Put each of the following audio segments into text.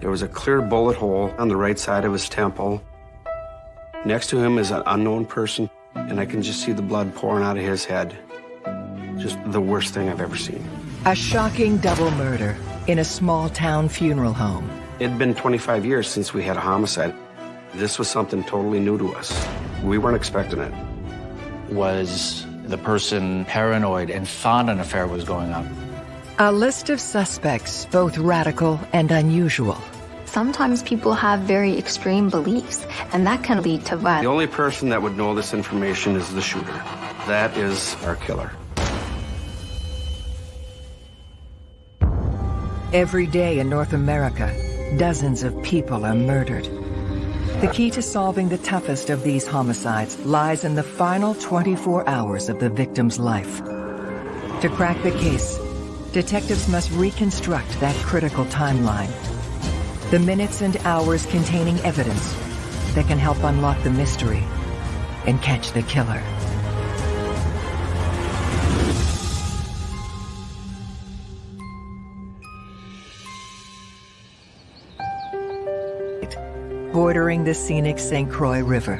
There was a clear bullet hole on the right side of his temple. Next to him is an unknown person, and I can just see the blood pouring out of his head. Just the worst thing I've ever seen. A shocking double murder in a small town funeral home. It'd been 25 years since we had a homicide. This was something totally new to us. We weren't expecting it. Was the person paranoid and thought an affair was going on? A list of suspects, both radical and unusual. Sometimes people have very extreme beliefs, and that can lead to violence. The only person that would know this information is the shooter. That is our killer. Every day in North America, dozens of people are murdered. The key to solving the toughest of these homicides lies in the final 24 hours of the victim's life. To crack the case, detectives must reconstruct that critical timeline. The minutes and hours containing evidence that can help unlock the mystery and catch the killer. Bordering the scenic St. Croix River.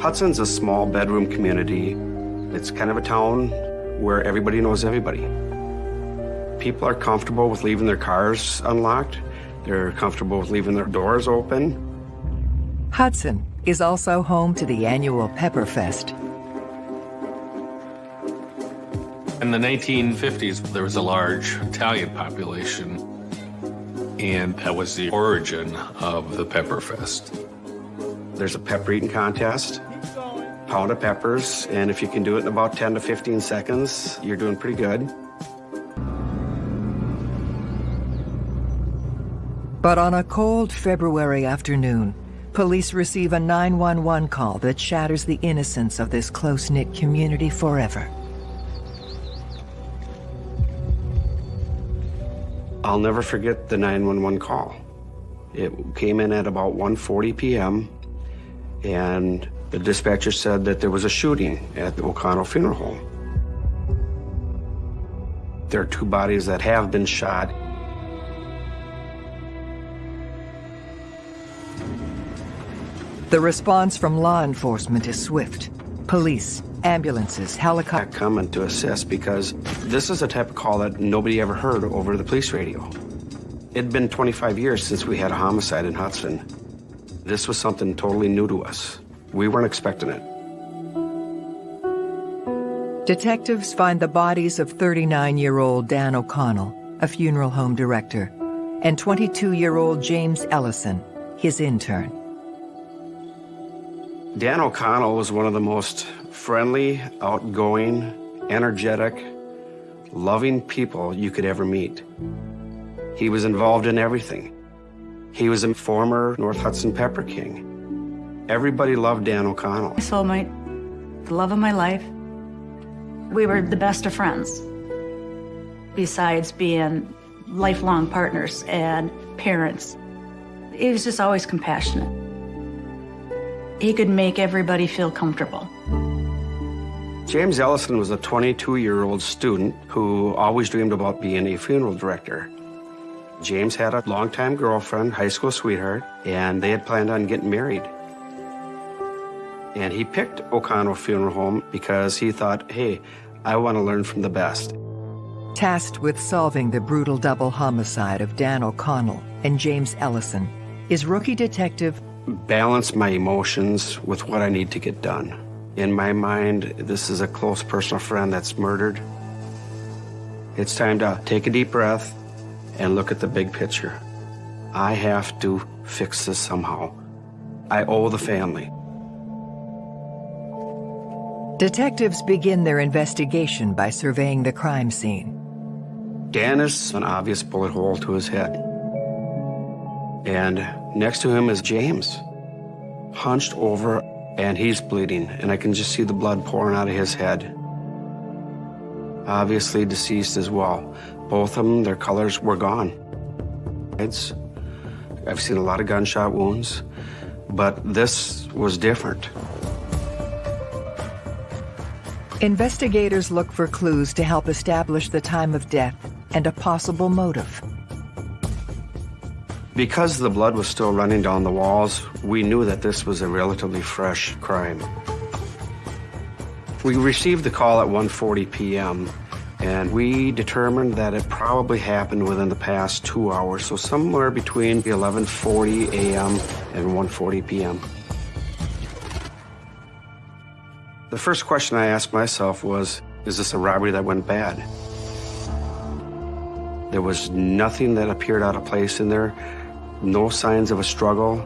Hudson's a small bedroom community. It's kind of a town where everybody knows everybody. People are comfortable with leaving their cars unlocked. They're comfortable with leaving their doors open. Hudson is also home to the annual Pepperfest. In the 1950s, there was a large Italian population, and that was the origin of the Pepperfest. There's a pepper eating contest, pound of peppers, and if you can do it in about 10 to 15 seconds, you're doing pretty good. But on a cold February afternoon, police receive a 911 call that shatters the innocence of this close-knit community forever. I'll never forget the 911 call. It came in at about 1.40 p.m., and the dispatcher said that there was a shooting at the O'Connell Funeral Home. There are two bodies that have been shot. The response from law enforcement is swift. Police, ambulances, helicopters. coming to assist because this is a type of call that nobody ever heard over the police radio. It'd been 25 years since we had a homicide in Hudson. This was something totally new to us. We weren't expecting it. Detectives find the bodies of 39-year-old Dan O'Connell, a funeral home director, and 22-year-old James Ellison, his intern. Dan O'Connell was one of the most friendly, outgoing, energetic, loving people you could ever meet. He was involved in everything. He was a former North Hudson Pepper King. Everybody loved Dan O'Connell. My soulmate, the love of my life. We were the best of friends. Besides being lifelong partners and parents, he was just always compassionate. He could make everybody feel comfortable. James Ellison was a 22-year-old student who always dreamed about being a funeral director. James had a longtime girlfriend, high school sweetheart, and they had planned on getting married. And he picked O'Connell Funeral Home because he thought, hey, I want to learn from the best. Tasked with solving the brutal double homicide of Dan O'Connell and James Ellison is rookie detective Balance my emotions with what I need to get done. In my mind, this is a close personal friend that's murdered. It's time to take a deep breath and look at the big picture. I have to fix this somehow. I owe the family. Detectives begin their investigation by surveying the crime scene. Dan is an obvious bullet hole to his head. And next to him is James, hunched over, and he's bleeding, and I can just see the blood pouring out of his head. Obviously deceased as well. Both of them, their colors were gone. It's, I've seen a lot of gunshot wounds, but this was different. Investigators look for clues to help establish the time of death and a possible motive. Because the blood was still running down the walls, we knew that this was a relatively fresh crime. We received the call at 1:40 p.m. and we determined that it probably happened within the past 2 hours, so somewhere between 11:40 a.m. and 1:40 p.m. The first question I asked myself was, is this a robbery that went bad? There was nothing that appeared out of place in there no signs of a struggle.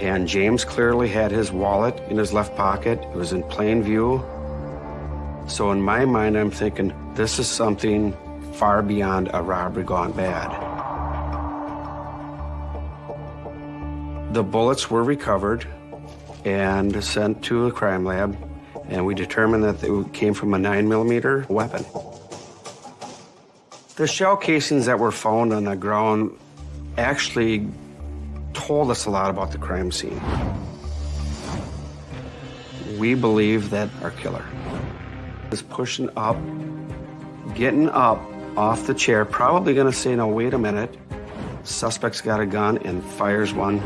And James clearly had his wallet in his left pocket. It was in plain view. So in my mind, I'm thinking, this is something far beyond a robbery gone bad. The bullets were recovered and sent to a crime lab, and we determined that they came from a 9 millimeter weapon. The shell casings that were found on the ground actually told us a lot about the crime scene. We believe that our killer is pushing up, getting up off the chair, probably gonna say, no, wait a minute. Suspect's got a gun and fires one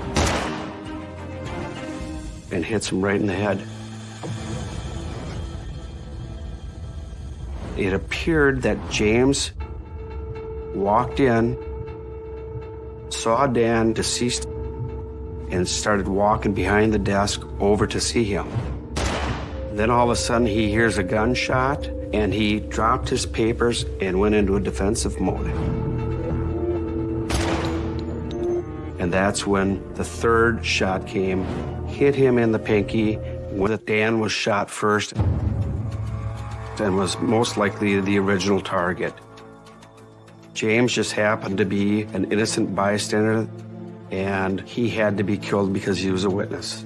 and hits him right in the head. It appeared that James walked in saw Dan deceased and started walking behind the desk over to see him. Then all of a sudden he hears a gunshot and he dropped his papers and went into a defensive mode. And that's when the third shot came, hit him in the pinky, when Dan was shot first and was most likely the original target. James just happened to be an innocent bystander, and he had to be killed because he was a witness.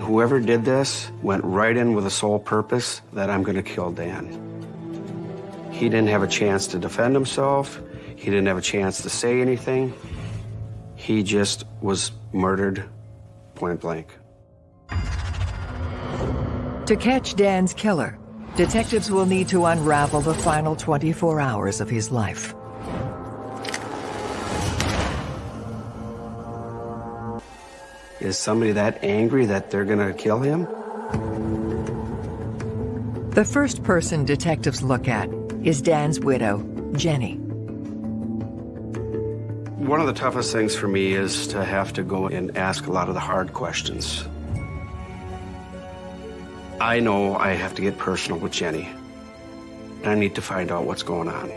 Whoever did this went right in with the sole purpose that I'm going to kill Dan. He didn't have a chance to defend himself. He didn't have a chance to say anything. He just was murdered point blank. To catch Dan's killer, Detectives will need to unravel the final 24 hours of his life. Is somebody that angry that they're gonna kill him? The first person detectives look at is Dan's widow, Jenny. One of the toughest things for me is to have to go and ask a lot of the hard questions. I know I have to get personal with Jenny. I need to find out what's going on.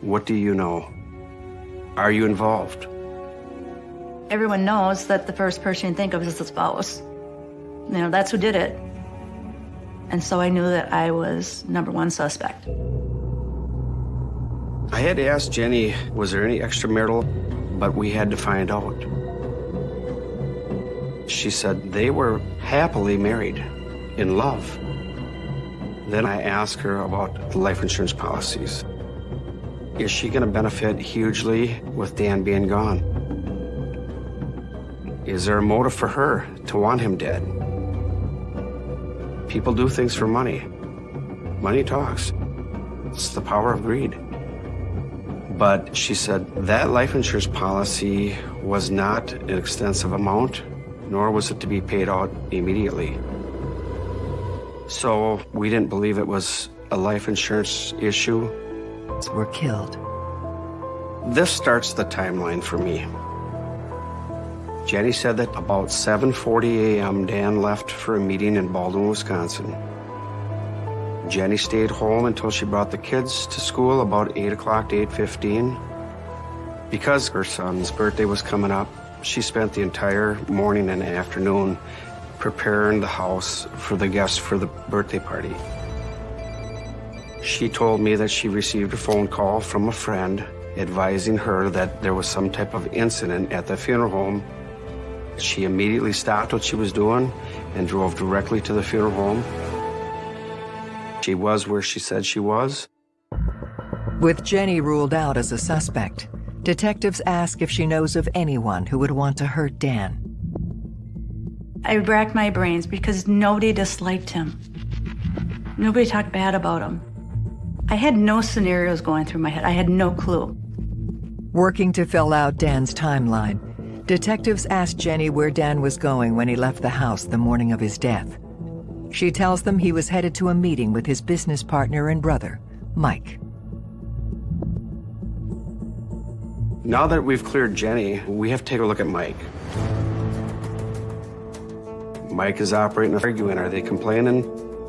What do you know? Are you involved? Everyone knows that the first person you think of is the spouse. You know, that's who did it. And so I knew that I was number one suspect. I had to ask Jenny, was there any extramarital? But we had to find out. She said they were happily married in love. Then I ask her about life insurance policies. Is she going to benefit hugely with Dan being gone? Is there a motive for her to want him dead? People do things for money. Money talks. It's the power of greed. But she said that life insurance policy was not an extensive amount, nor was it to be paid out immediately. So we didn't believe it was a life insurance issue. Were killed. This starts the timeline for me. Jenny said that about 7.40 a.m. Dan left for a meeting in Baldwin, Wisconsin. Jenny stayed home until she brought the kids to school about 8 o'clock to 8.15. Because her son's birthday was coming up, she spent the entire morning and afternoon preparing the house for the guests for the birthday party. She told me that she received a phone call from a friend advising her that there was some type of incident at the funeral home. She immediately stopped what she was doing and drove directly to the funeral home. She was where she said she was. With Jenny ruled out as a suspect, detectives ask if she knows of anyone who would want to hurt Dan. I racked my brains because nobody disliked him. Nobody talked bad about him. I had no scenarios going through my head. I had no clue. Working to fill out Dan's timeline, detectives asked Jenny where Dan was going when he left the house the morning of his death. She tells them he was headed to a meeting with his business partner and brother, Mike. Now that we've cleared Jenny, we have to take a look at Mike. Mike is operating, arguing. Are they complaining?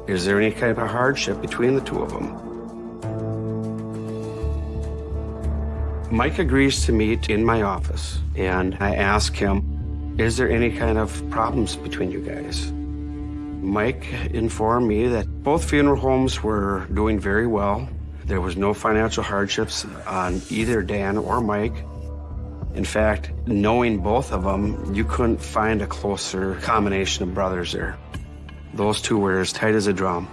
Is there any kind of hardship between the two of them? Mike agrees to meet in my office, and I ask him, is there any kind of problems between you guys? Mike informed me that both funeral homes were doing very well. There was no financial hardships on either Dan or Mike. In fact, knowing both of them, you couldn't find a closer combination of brothers there. Those two were as tight as a drum.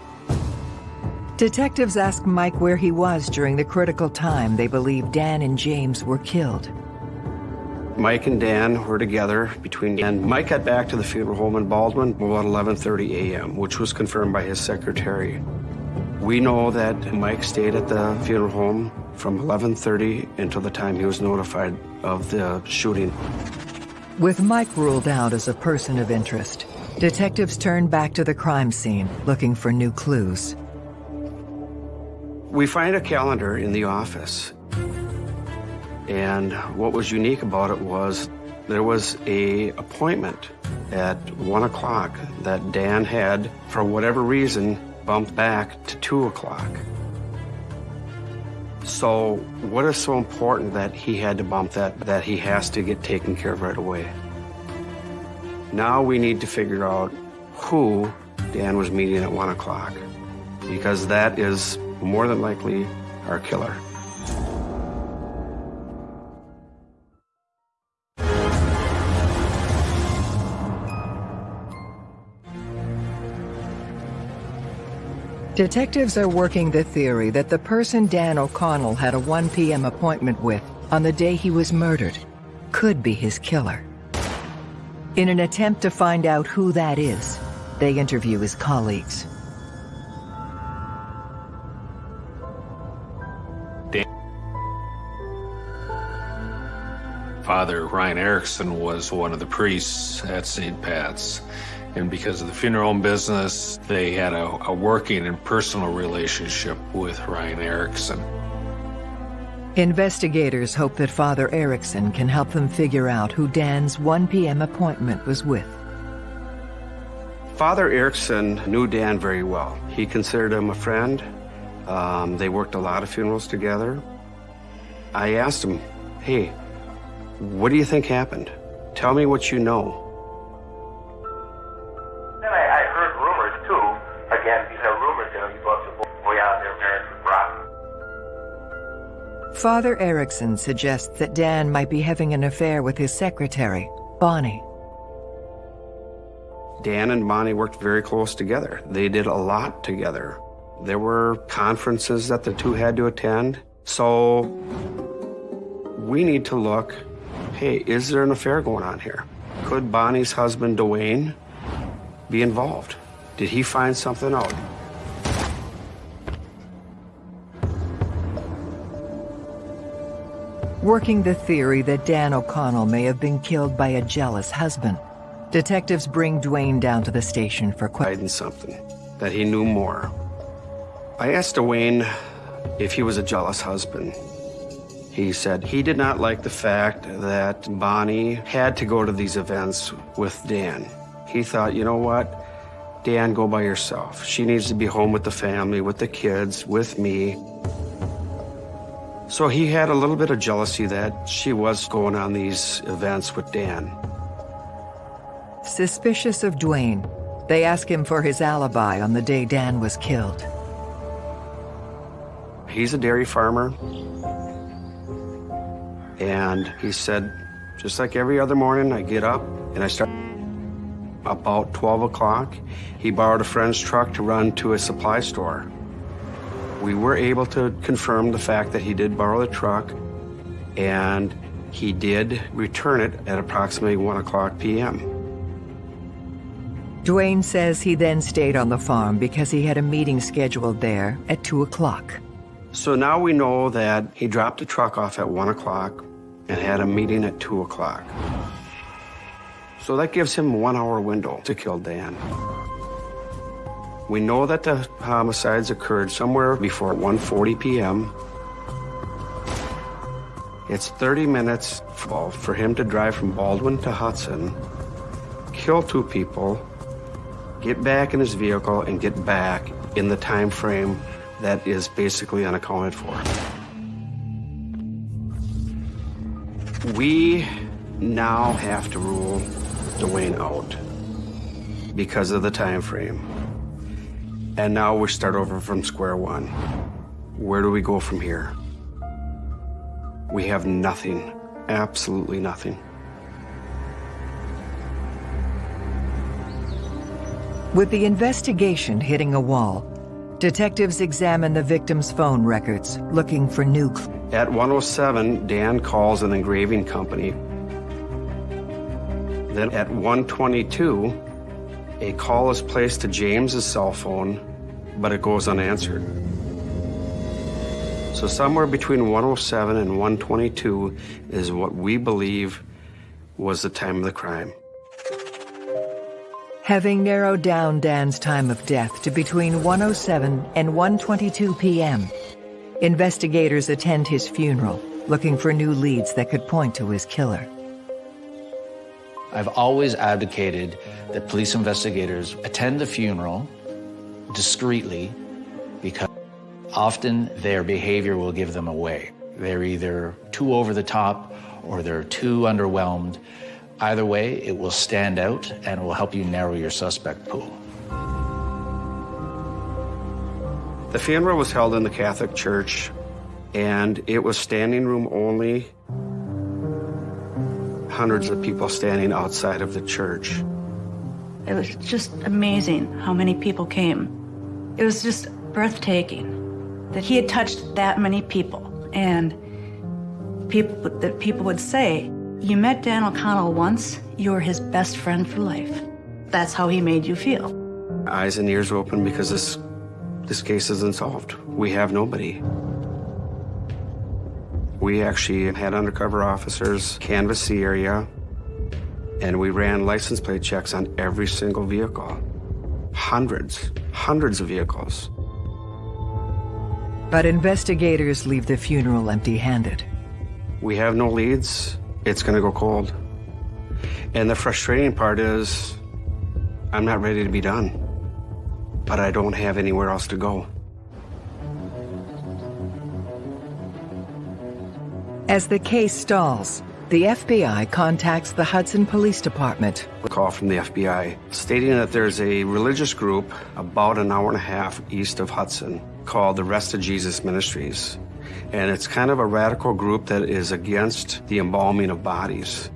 Detectives asked Mike where he was during the critical time they believe Dan and James were killed. Mike and Dan were together between, and Mike got back to the funeral home in Baldwin about 11.30 a.m., which was confirmed by his secretary. We know that Mike stayed at the funeral home from 11.30 until the time he was notified of the shooting. With Mike ruled out as a person of interest, detectives turned back to the crime scene, looking for new clues. We find a calendar in the office. And what was unique about it was there was a appointment at one o'clock that Dan had, for whatever reason, bumped back to two o'clock. So what is so important that he had to bump that, that he has to get taken care of right away? Now we need to figure out who Dan was meeting at one o'clock, because that is more than likely our killer. Detectives are working the theory that the person Dan O'Connell had a 1 p.m. appointment with on the day he was murdered could be his killer. In an attempt to find out who that is, they interview his colleagues. Father Ryan Erickson was one of the priests at St. Pat's. And because of the funeral home business, they had a, a working and personal relationship with Ryan Erickson. Investigators hope that Father Erickson can help them figure out who Dan's 1 p.m. appointment was with. Father Erickson knew Dan very well. He considered him a friend. Um, they worked a lot of funerals together. I asked him, hey, what do you think happened? Tell me what you know. Father Erickson suggests that Dan might be having an affair with his secretary, Bonnie. Dan and Bonnie worked very close together. They did a lot together. There were conferences that the two had to attend. So we need to look, hey, is there an affair going on here? Could Bonnie's husband, Dwayne, be involved? Did he find something out? Working the theory that Dan O'Connell may have been killed by a jealous husband, detectives bring Dwayne down to the station for questions. something, that he knew more. I asked Dwayne if he was a jealous husband. He said he did not like the fact that Bonnie had to go to these events with Dan. He thought, you know what? Dan, go by yourself. She needs to be home with the family, with the kids, with me. So he had a little bit of jealousy that she was going on these events with Dan. Suspicious of Dwayne, they ask him for his alibi on the day Dan was killed. He's a dairy farmer. And he said, just like every other morning, I get up and I start about 12 o'clock. He borrowed a friend's truck to run to a supply store. We were able to confirm the fact that he did borrow the truck and he did return it at approximately 1 o'clock p.m. Dwayne says he then stayed on the farm because he had a meeting scheduled there at 2 o'clock. So now we know that he dropped the truck off at 1 o'clock and had a meeting at 2 o'clock. So that gives him one hour window to kill Dan. We know that the homicides occurred somewhere before 1.40 p.m. It's 30 minutes for him to drive from Baldwin to Hudson, kill two people, get back in his vehicle, and get back in the time frame that is basically unaccounted for. We now have to rule Dwayne out because of the time frame. And now we start over from square one. Where do we go from here? We have nothing, absolutely nothing. With the investigation hitting a wall, detectives examine the victim's phone records, looking for new clues. At 107, Dan calls an engraving company. Then at 122, a call is placed to James's cell phone, but it goes unanswered. So somewhere between 107 and 122 is what we believe was the time of the crime. Having narrowed down Dan's time of death to between 107 and 122 p.m., investigators attend his funeral, looking for new leads that could point to his killer. I've always advocated that police investigators attend the funeral discreetly because often their behavior will give them away. They're either too over the top or they're too underwhelmed Either way, it will stand out and it will help you narrow your suspect pool. The funeral was held in the Catholic Church, and it was standing room only. Hundreds of people standing outside of the church. It was just amazing how many people came. It was just breathtaking that he had touched that many people, and people that people would say, you met Dan O'Connell once, you're his best friend for life. That's how he made you feel. Eyes and ears open because this, this case isn't solved. We have nobody. We actually had undercover officers canvass the area, and we ran license plate checks on every single vehicle. Hundreds, hundreds of vehicles. But investigators leave the funeral empty-handed. We have no leads it's going to go cold. And the frustrating part is I'm not ready to be done, but I don't have anywhere else to go. As the case stalls, the FBI contacts the Hudson Police Department. A call from the FBI stating that there's a religious group about an hour and a half east of Hudson called the Rest of Jesus Ministries and it's kind of a radical group that is against the embalming of bodies.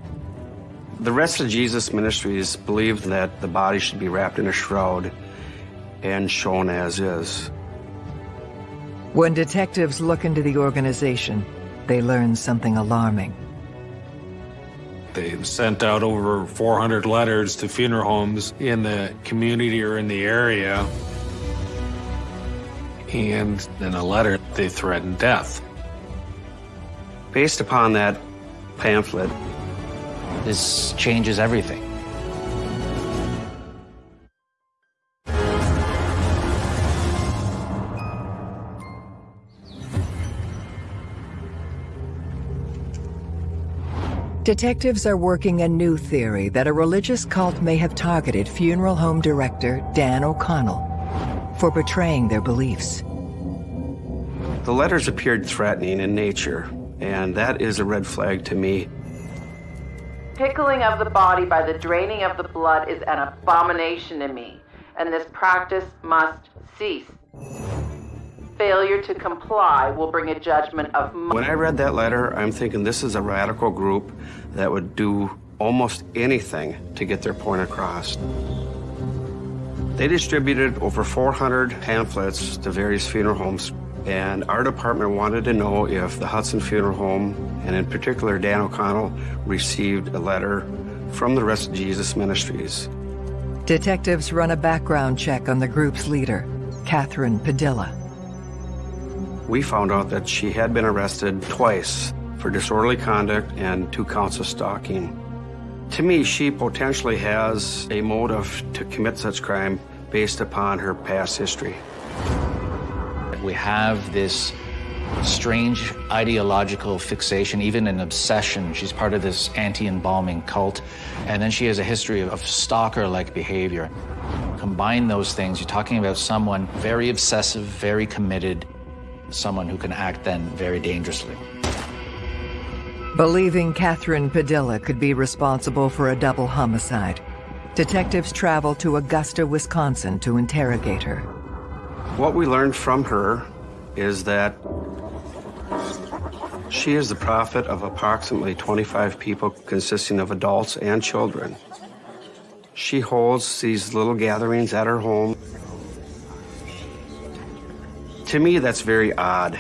The rest of Jesus Ministries believe that the body should be wrapped in a shroud and shown as is. When detectives look into the organization, they learn something alarming. They sent out over 400 letters to funeral homes in the community or in the area. And in a letter, they threatened death. Based upon that pamphlet, this changes everything. Detectives are working a new theory that a religious cult may have targeted funeral home director Dan O'Connell for betraying their beliefs. The letters appeared threatening in nature, and that is a red flag to me. Pickling of the body by the draining of the blood is an abomination to me, and this practice must cease. Failure to comply will bring a judgment of. When I read that letter, I'm thinking this is a radical group that would do almost anything to get their point across. They distributed over 400 pamphlets to various funeral homes and our department wanted to know if the Hudson Funeral Home, and in particular Dan O'Connell, received a letter from the Rest of Jesus Ministries. Detectives run a background check on the group's leader, Catherine Padilla. We found out that she had been arrested twice for disorderly conduct and two counts of stalking. To me, she potentially has a motive to commit such crime based upon her past history. We have this strange ideological fixation, even an obsession. She's part of this anti-embalming cult. And then she has a history of stalker-like behavior. Combine those things, you're talking about someone very obsessive, very committed, someone who can act then very dangerously. Believing Catherine Padilla could be responsible for a double homicide, detectives travel to Augusta, Wisconsin to interrogate her. What we learned from her is that she is the prophet of approximately 25 people consisting of adults and children. She holds these little gatherings at her home. To me, that's very odd.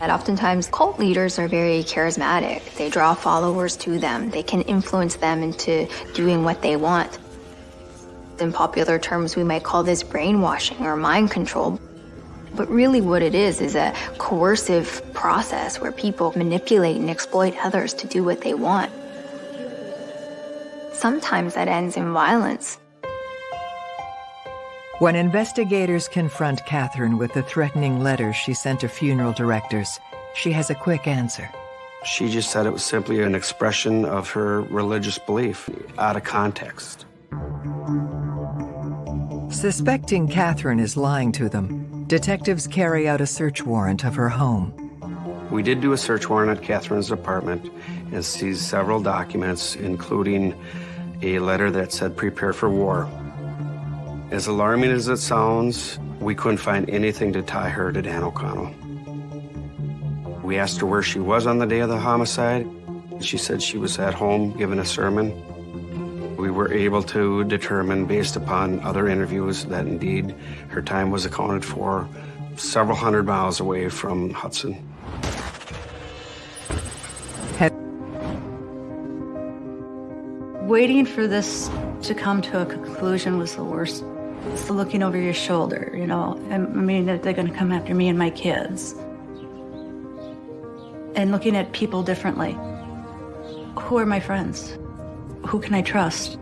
And oftentimes, cult leaders are very charismatic. They draw followers to them. They can influence them into doing what they want. In popular terms, we might call this brainwashing or mind control. But really what it is is a coercive process where people manipulate and exploit others to do what they want. Sometimes that ends in violence. When investigators confront Catherine with the threatening letters she sent to funeral directors, she has a quick answer. She just said it was simply an expression of her religious belief out of context. Suspecting Catherine is lying to them, detectives carry out a search warrant of her home. We did do a search warrant at Catherine's apartment and seized several documents, including a letter that said prepare for war. As alarming as it sounds, we couldn't find anything to tie her to Dan O'Connell. We asked her where she was on the day of the homicide. She said she was at home giving a sermon. We were able to determine, based upon other interviews, that indeed her time was accounted for several hundred miles away from Hudson. Waiting for this to come to a conclusion was the worst. It's looking over your shoulder, you know. I mean, that they're going to come after me and my kids. And looking at people differently. Who are my friends? Who can I trust?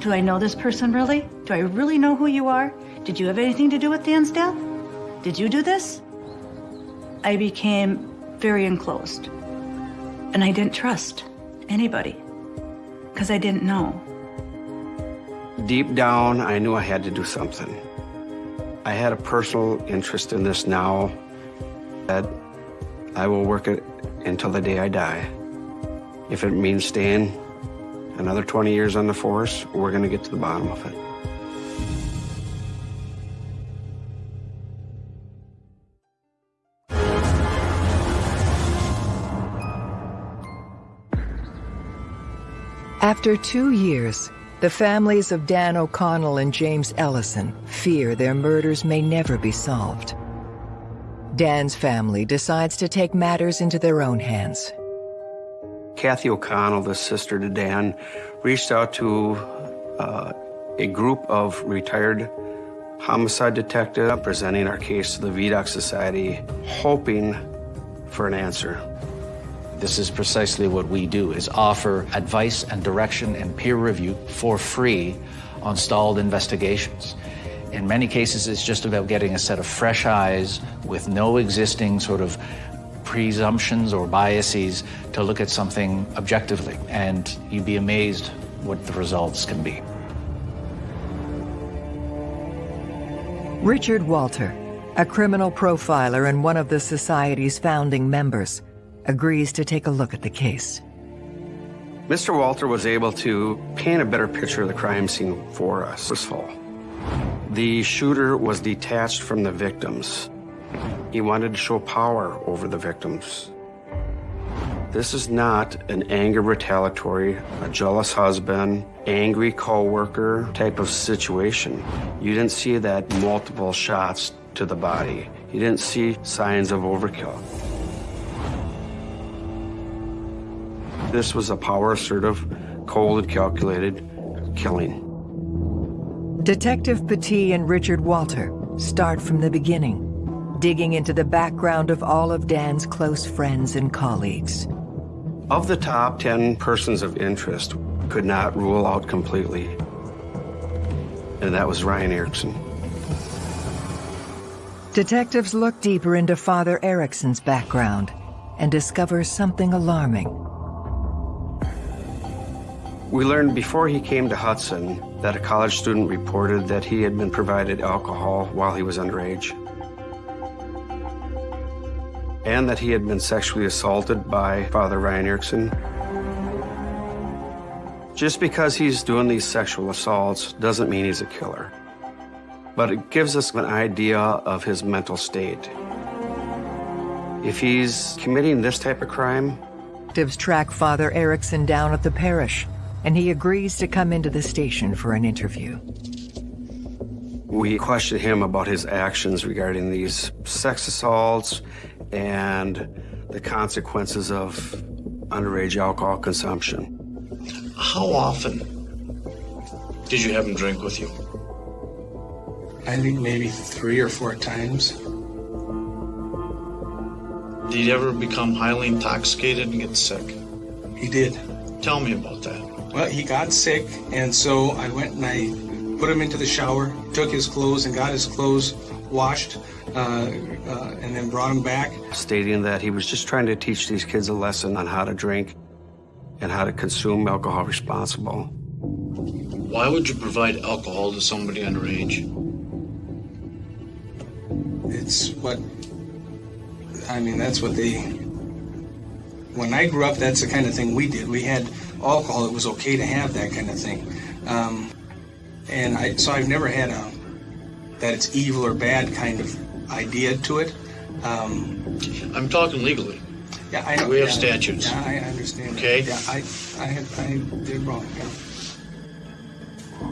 Do I know this person really? Do I really know who you are? Did you have anything to do with Dan's death? Did you do this? I became very enclosed. And I didn't trust anybody because I didn't know. Deep down, I knew I had to do something. I had a personal interest in this now that I will work it until the day I die. If it means staying another 20 years on the force, we're going to get to the bottom of it. After two years, the families of Dan O'Connell and James Ellison fear their murders may never be solved. Dan's family decides to take matters into their own hands. Kathy O'Connell, the sister to Dan, reached out to uh, a group of retired homicide detectives presenting our case to the Vidocq Society, hoping for an answer. This is precisely what we do, is offer advice and direction and peer review for free on stalled investigations. In many cases, it's just about getting a set of fresh eyes with no existing sort of presumptions or biases to look at something objectively. And you'd be amazed what the results can be. Richard Walter, a criminal profiler and one of the Society's founding members, agrees to take a look at the case. Mr. Walter was able to paint a better picture of the crime scene for us this fall. The shooter was detached from the victims. He wanted to show power over the victims. This is not an anger retaliatory, a jealous husband, angry co-worker type of situation. You didn't see that multiple shots to the body. You didn't see signs of overkill. This was a power assertive, cold and calculated killing. Detective Petit and Richard Walter start from the beginning. digging into the background of all of Dan's close friends and colleagues. Of the top 10 persons of interest, could not rule out completely. And that was Ryan Erickson. Detectives look deeper into Father Erickson's background and discover something alarming. We learned before he came to Hudson that a college student reported that he had been provided alcohol while he was underage. And that he had been sexually assaulted by Father Ryan Erickson. Just because he's doing these sexual assaults doesn't mean he's a killer but it gives us an idea of his mental state. If he's committing this type of crime, Detectives track Father Erickson down at the parish, and he agrees to come into the station for an interview. We question him about his actions regarding these sex assaults and the consequences of underage alcohol consumption. How often did you have him drink with you? I think maybe three or four times. Did he ever become highly intoxicated and get sick? He did. Tell me about that. Well, he got sick, and so I went and I put him into the shower, took his clothes, and got his clothes washed, uh, uh, and then brought him back. Stating that he was just trying to teach these kids a lesson on how to drink and how to consume alcohol responsible. Why would you provide alcohol to somebody underage? It's what, I mean, that's what they, when I grew up, that's the kind of thing we did. We had alcohol, it was okay to have that kind of thing. Um, and I, so I've never had a, that it's evil or bad kind of idea to it. Um, I'm talking legally. Yeah, I know. We have yeah, statutes. Yeah, I understand. Okay. That. Yeah, I, I, had, I did wrong. Yeah.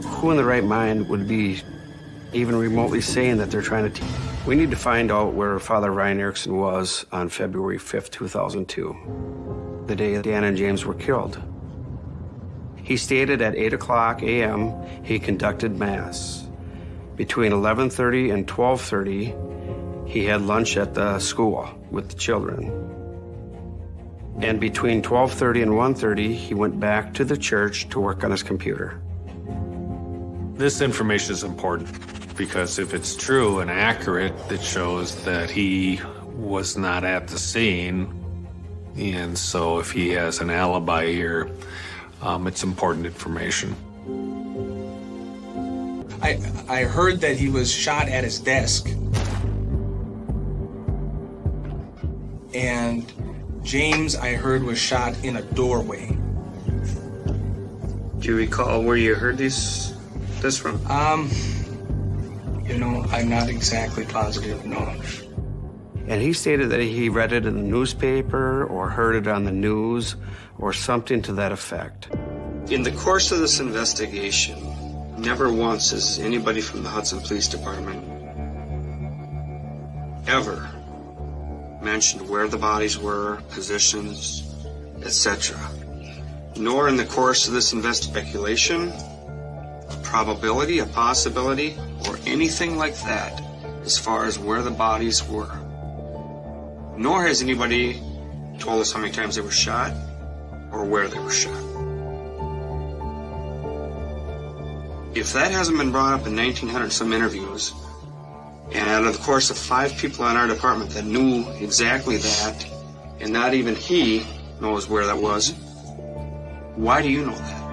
Who in the right mind would be even remotely saying that they're trying to We need to find out where Father Ryan Erickson was on February 5th, 2002, the day Dan and James were killed. He stated at 8 o'clock a.m. he conducted Mass. Between 11.30 and 12.30, he had lunch at the school with the children. And between 12.30 and 1.30, he went back to the church to work on his computer. This information is important because if it's true and accurate, it shows that he was not at the scene. And so if he has an alibi here, um, it's important information. I, I heard that he was shot at his desk. And James, I heard, was shot in a doorway. Do you recall where you heard this, this from? Um, you know, I'm not exactly positive, no. And he stated that he read it in the newspaper or heard it on the news or something to that effect. In the course of this investigation, never once has anybody from the Hudson Police Department ever mentioned where the bodies were, positions, etc. Nor in the course of this investigation, a probability, a possibility, or anything like that as far as where the bodies were. Nor has anybody told us how many times they were shot or where they were shot. If that hasn't been brought up in 1900 some interviews, and out of the course of five people in our department that knew exactly that, and not even he knows where that was, why do you know that?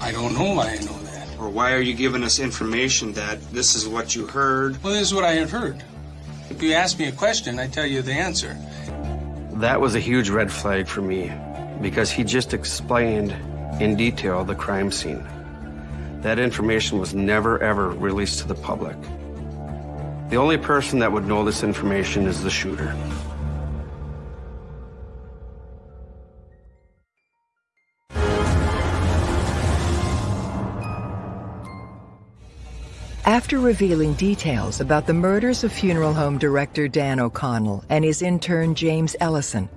I don't know why I know that. Or why are you giving us information that this is what you heard? Well, this is what I have heard. If you ask me a question, I tell you the answer. That was a huge red flag for me because he just explained in detail the crime scene. That information was never ever released to the public. The only person that would know this information is the shooter. After revealing details about the murders of funeral home director Dan O'Connell and his intern James Ellison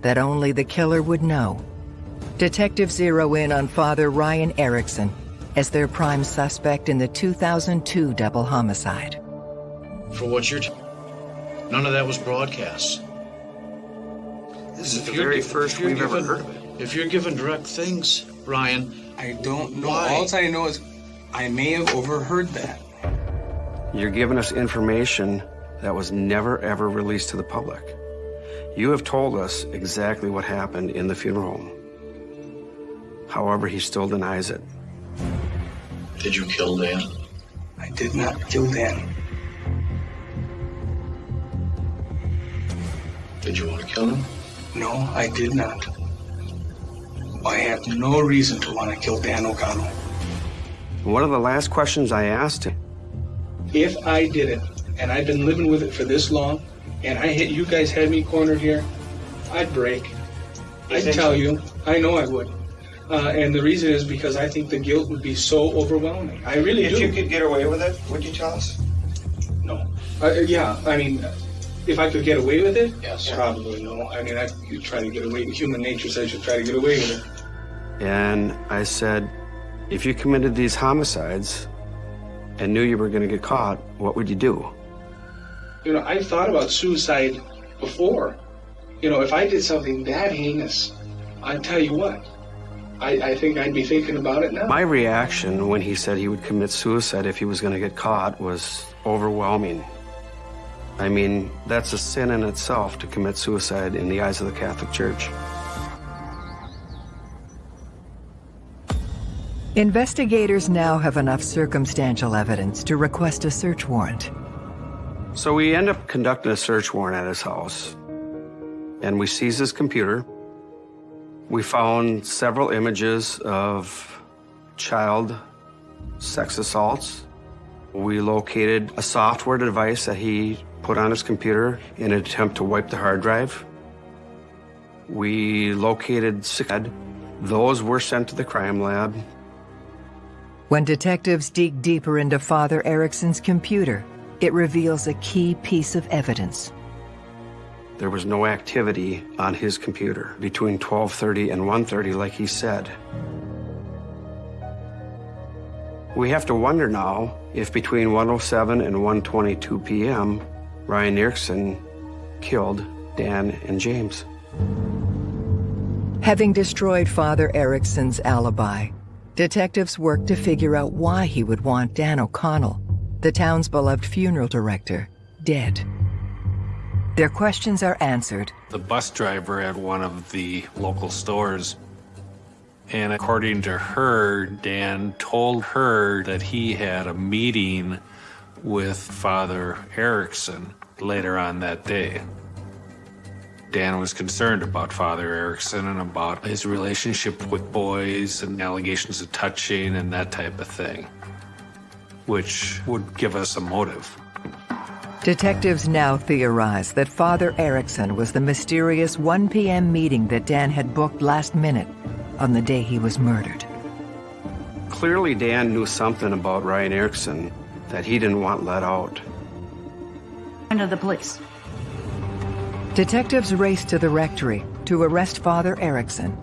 that only the killer would know, detectives zero in on Father Ryan Erickson as their prime suspect in the 2002 double homicide. For what you're. T- None of that was broadcast. This is If the very gi- first we've ever heard of it. If you're given direct things, Ryan, I don't know. Why? All I know is I may have overheard that. You're giving us information that was never ever released to the public. You have told us exactly what happened in the funeral home. However, he still denies it. did you kill Dan? I did not kill Dan. Did you want to kill him? No, I did not. I have no reason to want to kill Dan O'Connell. One of the last questions I asked him, If I did it, and I've been living with it for this long, and I hit you guys had me cornered here, I'd break. I'd tell you. I know I would. Uh, and the reason is because I think the guilt would be so overwhelming. I really If do. you could get away with it, would you tell us? No. Uh, yeah, I mean, if I could get away with it, Yes. probably no. I mean, I could try to get away. Human nature says you try to get away with it. and I said, if you committed these homicides and knew you were going to get caught, what would you do? You know, I've thought about suicide before. You know, if I did something that heinous, I'd tell you what. I, I think I'd be thinking about it now. My reaction when he said he would commit suicide if he was going to get caught was overwhelming. I mean, that's a sin in itself to commit suicide in the eyes of the Catholic Church. Investigators now have enough circumstantial evidence to request a search warrant. So we end up conducting a search warrant at his house, and we seize his computer. We found several images of child sex assaults. We located a software device that he put on his computer in an attempt to wipe the hard drive. We located six. Those were sent to the crime lab. When detectives dig deeper into Father Erickson's computer, it reveals a key piece of evidence. There was no activity on his computer between 12:30 and 1:30 like he said. We have to wonder now if between 107 and 122 p.m. Ryan Erickson killed Dan and James. Having destroyed Father Erickson's alibi, detectives worked to figure out why he would want Dan O'Connell, the town's beloved funeral director, dead. Their questions are answered The bus driver at one of the local stores. And according to her, Dan told her that he had a meeting with Father Erickson later on that day. Dan was concerned about Father Erickson and about his relationship with boys and allegations of touching and that type of thing, which would give us a motive. Detectives now theorize that Father Erickson was the mysterious 1 p.m. meeting that Dan had booked last minute on the day he was murdered. Clearly, Dan knew something about Ryan Erickson that he didn't want let out. Into the police. Detectives race to the rectory to arrest Father Erickson.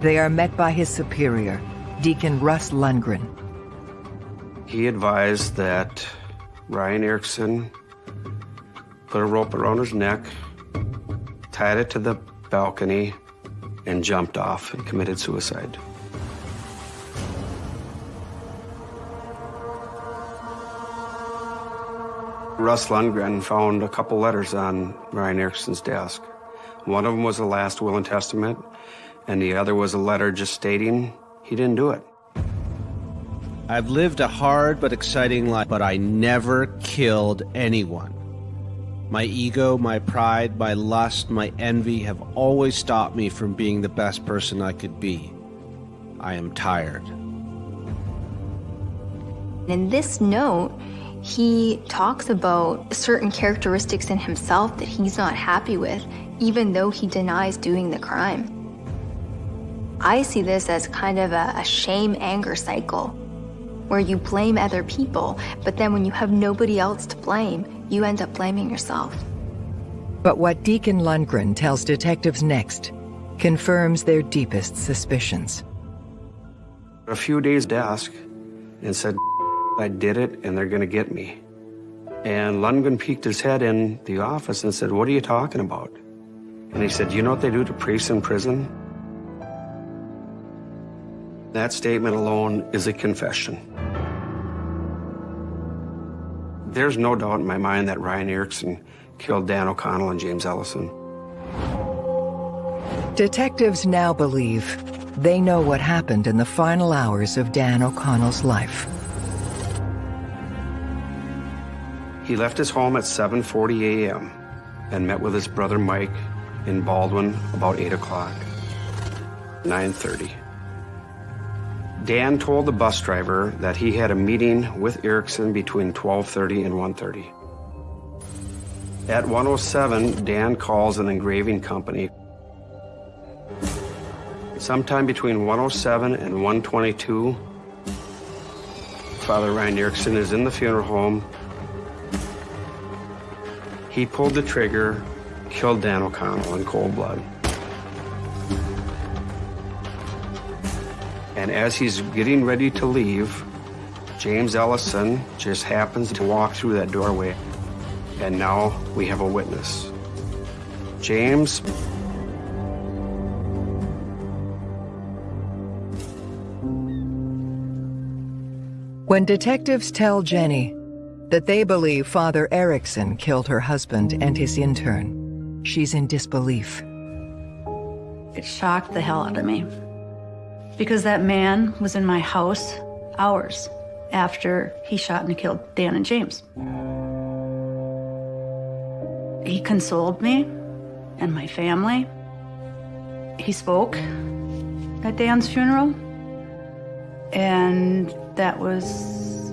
They are met by his superior, Deacon Russ Lundgren. He advised that Ryan Erickson put a rope around his neck, tied it to the balcony, and jumped off and committed suicide. Russ Lundgren found a couple letters on Ryan Erickson's desk. One of them was the last will and testament, and the other was a letter just stating he didn't do it. I've lived a hard but exciting life, but I never killed anyone. My ego, my pride, my lust, my envy have always stopped me from being the best person I could be. I am tired. In this note, he talks about certain characteristics in himself that he's not happy with, even though he denies doing the crime. I see this as kind of a, a shame anger cycle where you blame other people, but then when you have nobody else to blame, you end up blaming yourself. But what Deacon Lundgren tells detectives next confirms their deepest suspicions. A few days desk, and said, I did it and they're gonna get me. And Lundgren peeked his head in the office and said, what are you talking about? And he said, you know what they do to priests in prison? That statement alone is a confession. There's no doubt in my mind that Ryan Erickson killed Dan O'Connell and James Ellison. Detectives now believe they know what happened in the final hours of Dan O'Connell's life. He left his home at 7.40 a.m. and met with his brother Mike in Baldwin about 8 o'clock. 9.30. Dan told the bus driver that he had a meeting with Erickson between 12.30 and 1.30. At 107, Dan calls an engraving company. Sometime between 107 and 122, Father Ryan Erickson is in the funeral home. He pulled the trigger, killed Dan O'Connell in cold blood. And as he's getting ready to leave, James Ellison just happens to walk through that doorway. And now we have a witness. James When detectives tell Jenny that they believe Father Erickson killed her husband and his intern, she's in disbelief. It shocked the hell out of me because that man was in my house hours after he shot and killed Dan and James. He consoled me and my family. He spoke at Dan's funeral. And that was,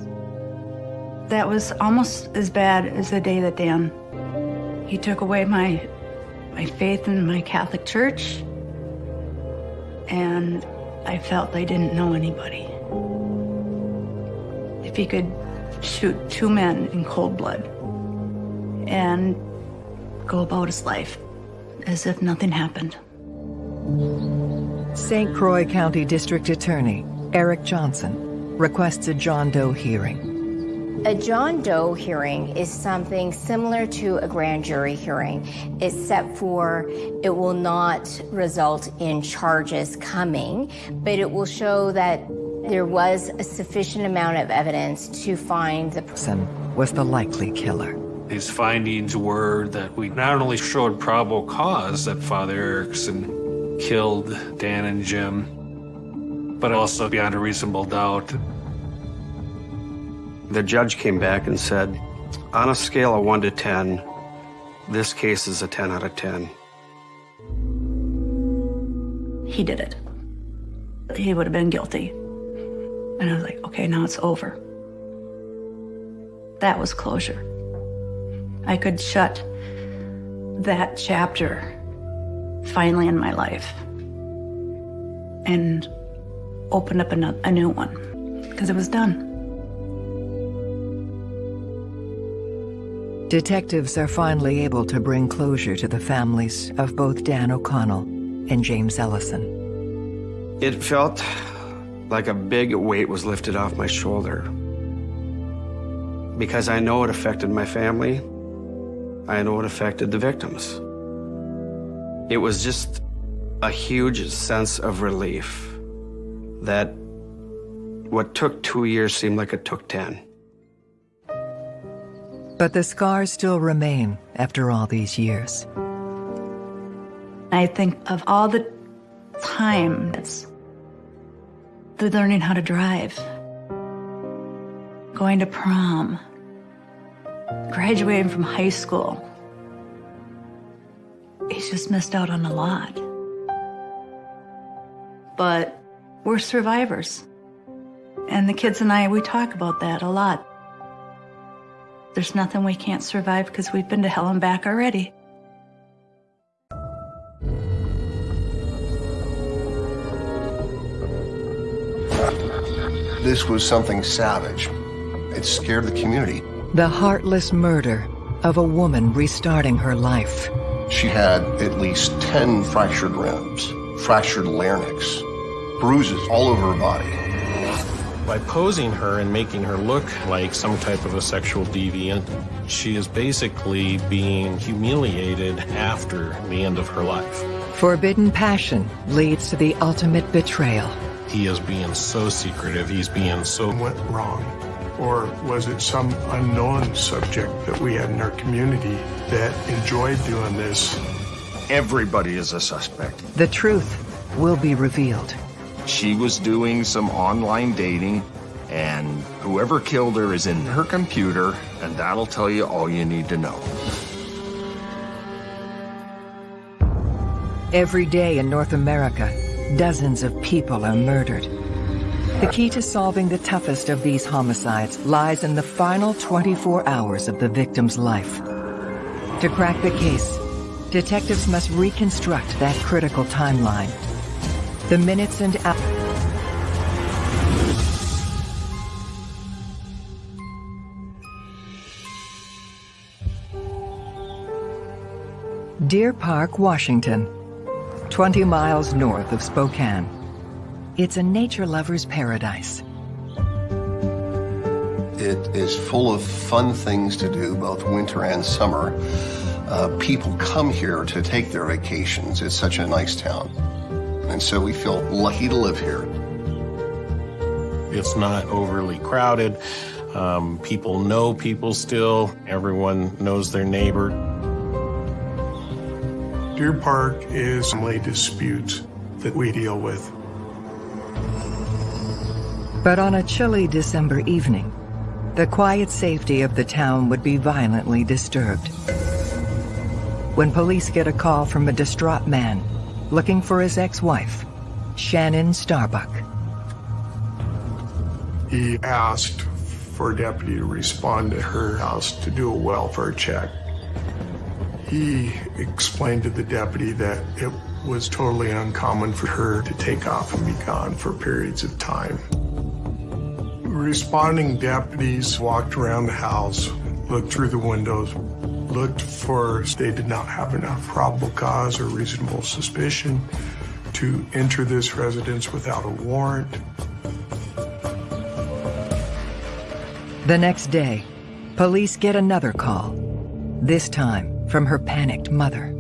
that was almost as bad as the day that Dan, he took away my, my faith in my Catholic church. And I felt I didn't know anybody. If he could shoot two men in cold blood and go about his life as if nothing happened. St. Croix County District Attorney Eric Johnson requests a John Doe hearing. A John Doe hearing is something similar to a grand jury hearing, except for it will not result in charges coming, but it will show that there was a sufficient amount of evidence to find the person was the likely killer. His findings were that we not only showed probable cause that Father Erickson killed Dan and Jim, but also beyond a reasonable doubt. The judge came back and said, on a scale of 1 to 10, this case is a 10 out of 10. He did it. He would have been guilty. And I was like, okay, now it's over. That was closure. I could shut that chapter finally in my life and open up a, a new one because it was done. Detectives are finally able to bring closure to the families of both Dan O'Connell and James Ellison. It felt like a big weight was lifted off my shoulder. Because I know it affected my family. I know it affected the victims. It was just a huge sense of relief that what took two years seemed like it took ten. But the scars still remain after all these years. I think of all the time that's they're learning how to drive, going to prom, graduating from high school. He's just missed out on a lot. But we're survivors. And the kids and I, we talk about that a lot. There's nothing we can't survive because we've been to hell and back already. This was something savage. It scared the community. The heartless murder of a woman restarting her life. She had at least 10 fractured ribs, fractured larynx, bruises all over her body. By posing her and making her look like some type of a sexual deviant, she is basically being humiliated after the end of her life. Forbidden passion leads to the ultimate betrayal. He is being so secretive, he's being so... Went wrong? Or was it some unknown subject that we had in our community that enjoyed doing this? Everybody is a suspect. The truth will be revealed. She was doing some online dating, and whoever killed her is in her computer, and that'll tell you all you need to know. Every day in North America, dozens of people are murdered. The key to solving the toughest of these homicides lies in the final 24 hours of the victim's life. To crack the case, detectives must reconstruct that critical timeline. The minutes and hours Deer Park, Washington, 20 miles north of Spokane. It's a nature lover's paradise. It is full of fun things to do, both winter and summer. Uh, people come here to take their vacations. It's such a nice town. And so we feel lucky to live here. It's not overly crowded. Um, people know people still. Everyone knows their neighbor. Deer Park is family disputes that we deal with. But on a chilly December evening, the quiet safety of the town would be violently disturbed. When police get a call from a distraught man looking for his ex-wife, Shannon Starbuck. He asked for a deputy to respond to her house to do a welfare check. He explained to the deputy that it was totally uncommon for her to take off and be gone for periods of time. Responding deputies walked around the house, looked through the windows, looked for they did not have enough probable cause or reasonable suspicion to enter this residence without a warrant. The next day, police get another call, this time from her panicked mother.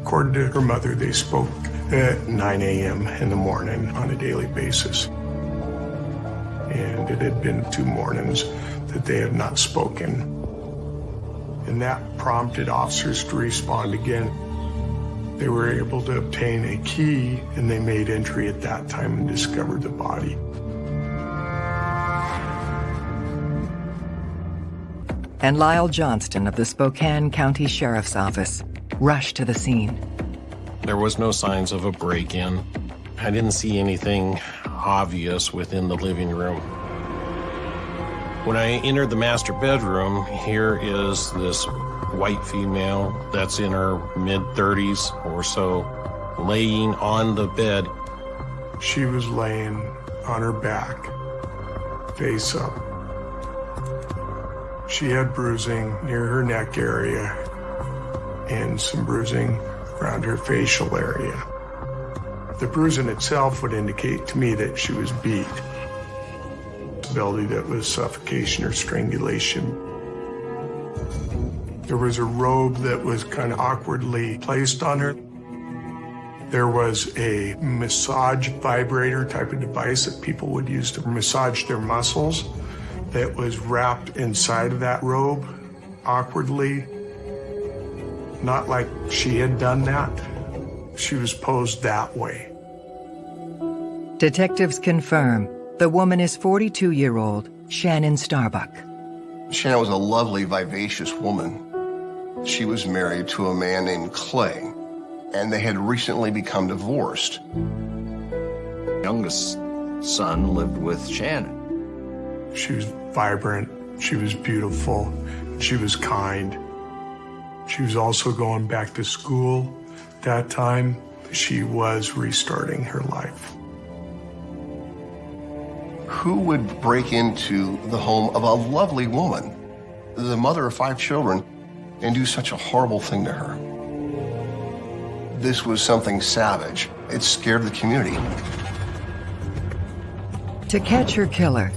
According to her mother, they spoke at 9 a.m. in the morning on a daily basis. And it had been two mornings that they had not spoken. And that prompted officers to respond again. They were able to obtain a key and they made entry at that time and discovered the body. And Lyle Johnston of the Spokane County Sheriff's Office rushed to the scene. There was no signs of a break-in. I didn't see anything obvious within the living room. When I entered the master bedroom, here is this white female that's in her mid-30s or so, laying on the bed. She was laying on her back, face up. She had bruising near her neck area and some bruising around her facial area. The bruising itself would indicate to me that she was beat. Possibility that was suffocation or strangulation. There was a robe that was kind of awkwardly placed on her. There was a massage vibrator type of device that people would use to massage their muscles that was wrapped inside of that robe awkwardly. Not like she had done that. She was posed that way. Detectives confirm the woman is 42-year-old Shannon Starbuck. Shannon was a lovely, vivacious woman. She was married to a man named Clay, and they had recently become divorced. Youngest son lived with Shannon. She was vibrant, she was beautiful, she was kind. She was also going back to school that time. She was restarting her life. Who would break into the home of a lovely woman, the mother of five children, and do such a horrible thing to her? This was something savage. It scared the community. To catch her killer,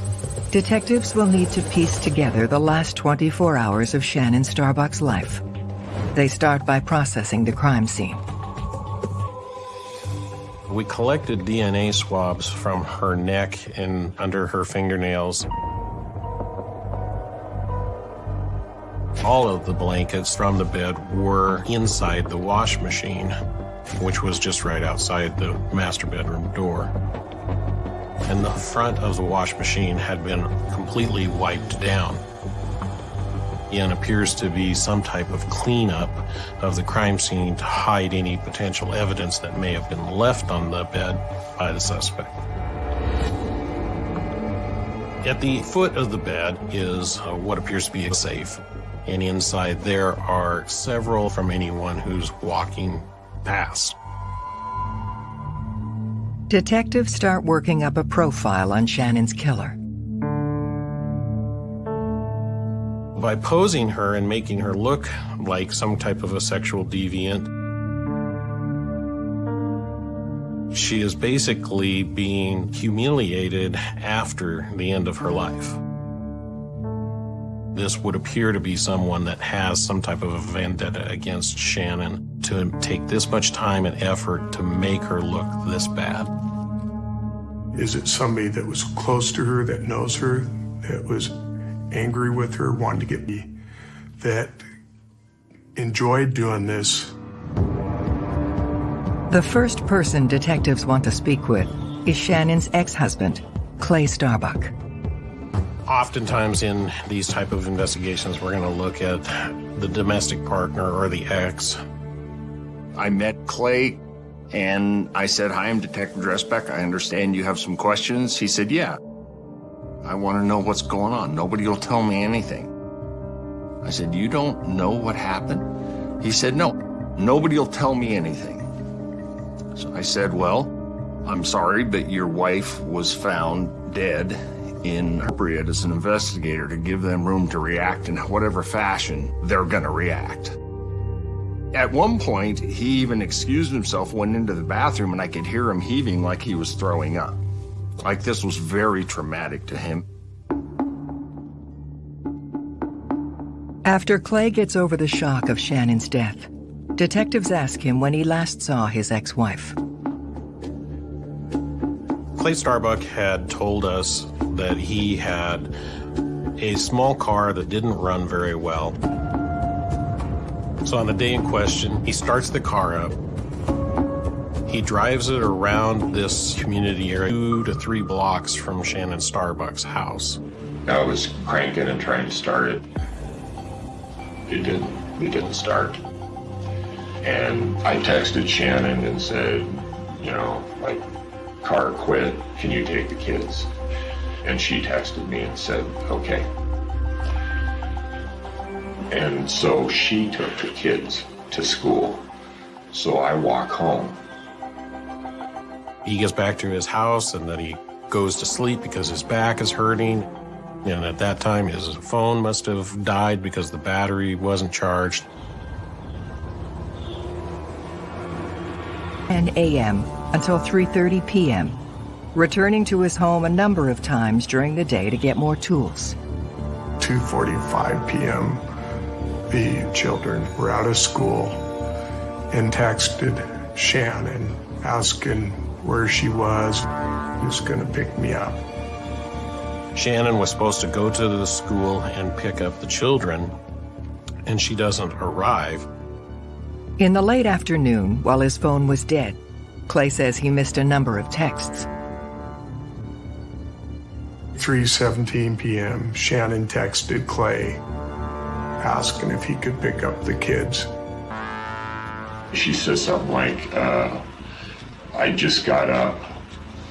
detectives will need to piece together the last 24 hours of Shannon Starbuck's life. They start by processing the crime scene. We collected DNA swabs from her neck and under her fingernails. All of the blankets from the bed were inside the wash machine, which was just right outside the master bedroom door. And the front of the wash machine had been completely wiped down and appears to be some type of cleanup of the crime scene to hide any potential evidence that may have been left on the bed by the suspect. At the foot of the bed is uh, what appears to be a safe and inside there are several from anyone who's walking past. Detectives start working up a profile on Shannon's killer. By posing her and making her look like some type of a sexual deviant, she is basically being humiliated after the end of her life. This would appear to be someone that has some type of a vendetta against Shannon to take this much time and effort to make her look this bad. Is it somebody that was close to her, that knows her, that was angry with her, wanted to get me, that enjoyed doing this? The first person detectives want to speak with is Shannon's ex-husband, Clay Starbuck. Oftentimes in these type of investigations, we're going to look at the domestic partner or the ex. I met Clay and I said, hi, I'm Detective Dressbeck. I understand you have some questions. He said, yeah. I want to know what's going on. Nobody will tell me anything. I said, you don't know what happened? He said, no, nobody will tell me anything. So I said, well, I'm sorry, but your wife was found dead inappropriate as an investigator to give them room to react in whatever fashion they're going to react. At one point, he even excused himself, went into the bathroom, and I could hear him heaving like he was throwing up. Like this was very traumatic to him. After Clay gets over the shock of Shannon's death, detectives ask him when he last saw his ex-wife. Clay Starbuck had told us that he had a small car that didn't run very well. So on the day in question, he starts the car up. He drives it around this community area, two to three blocks from Shannon Starbuck's house. I was cranking and trying to start it. It didn't. It didn't start. And I texted Shannon and said, you know, like, car quit. Can you take the kids? And she texted me and said, okay. And so she took the kids to school. So I walk home. He gets back to his house and then he goes to sleep because his back is hurting. And at that time, his phone must have died because the battery wasn't charged. 10 a.m. until 3.30 p.m., returning to his home a number of times during the day to get more tools. 2.45 p.m., the children were out of school and texted Shannon asking where she was, who's going to pick me up. Shannon was supposed to go to the school and pick up the children, and she doesn't arrive. In the late afternoon, while his phone was dead, Clay says he missed a number of texts. 3.17 p.m., Shannon texted Clay asking if he could pick up the kids. She says something like, uh, I just got up.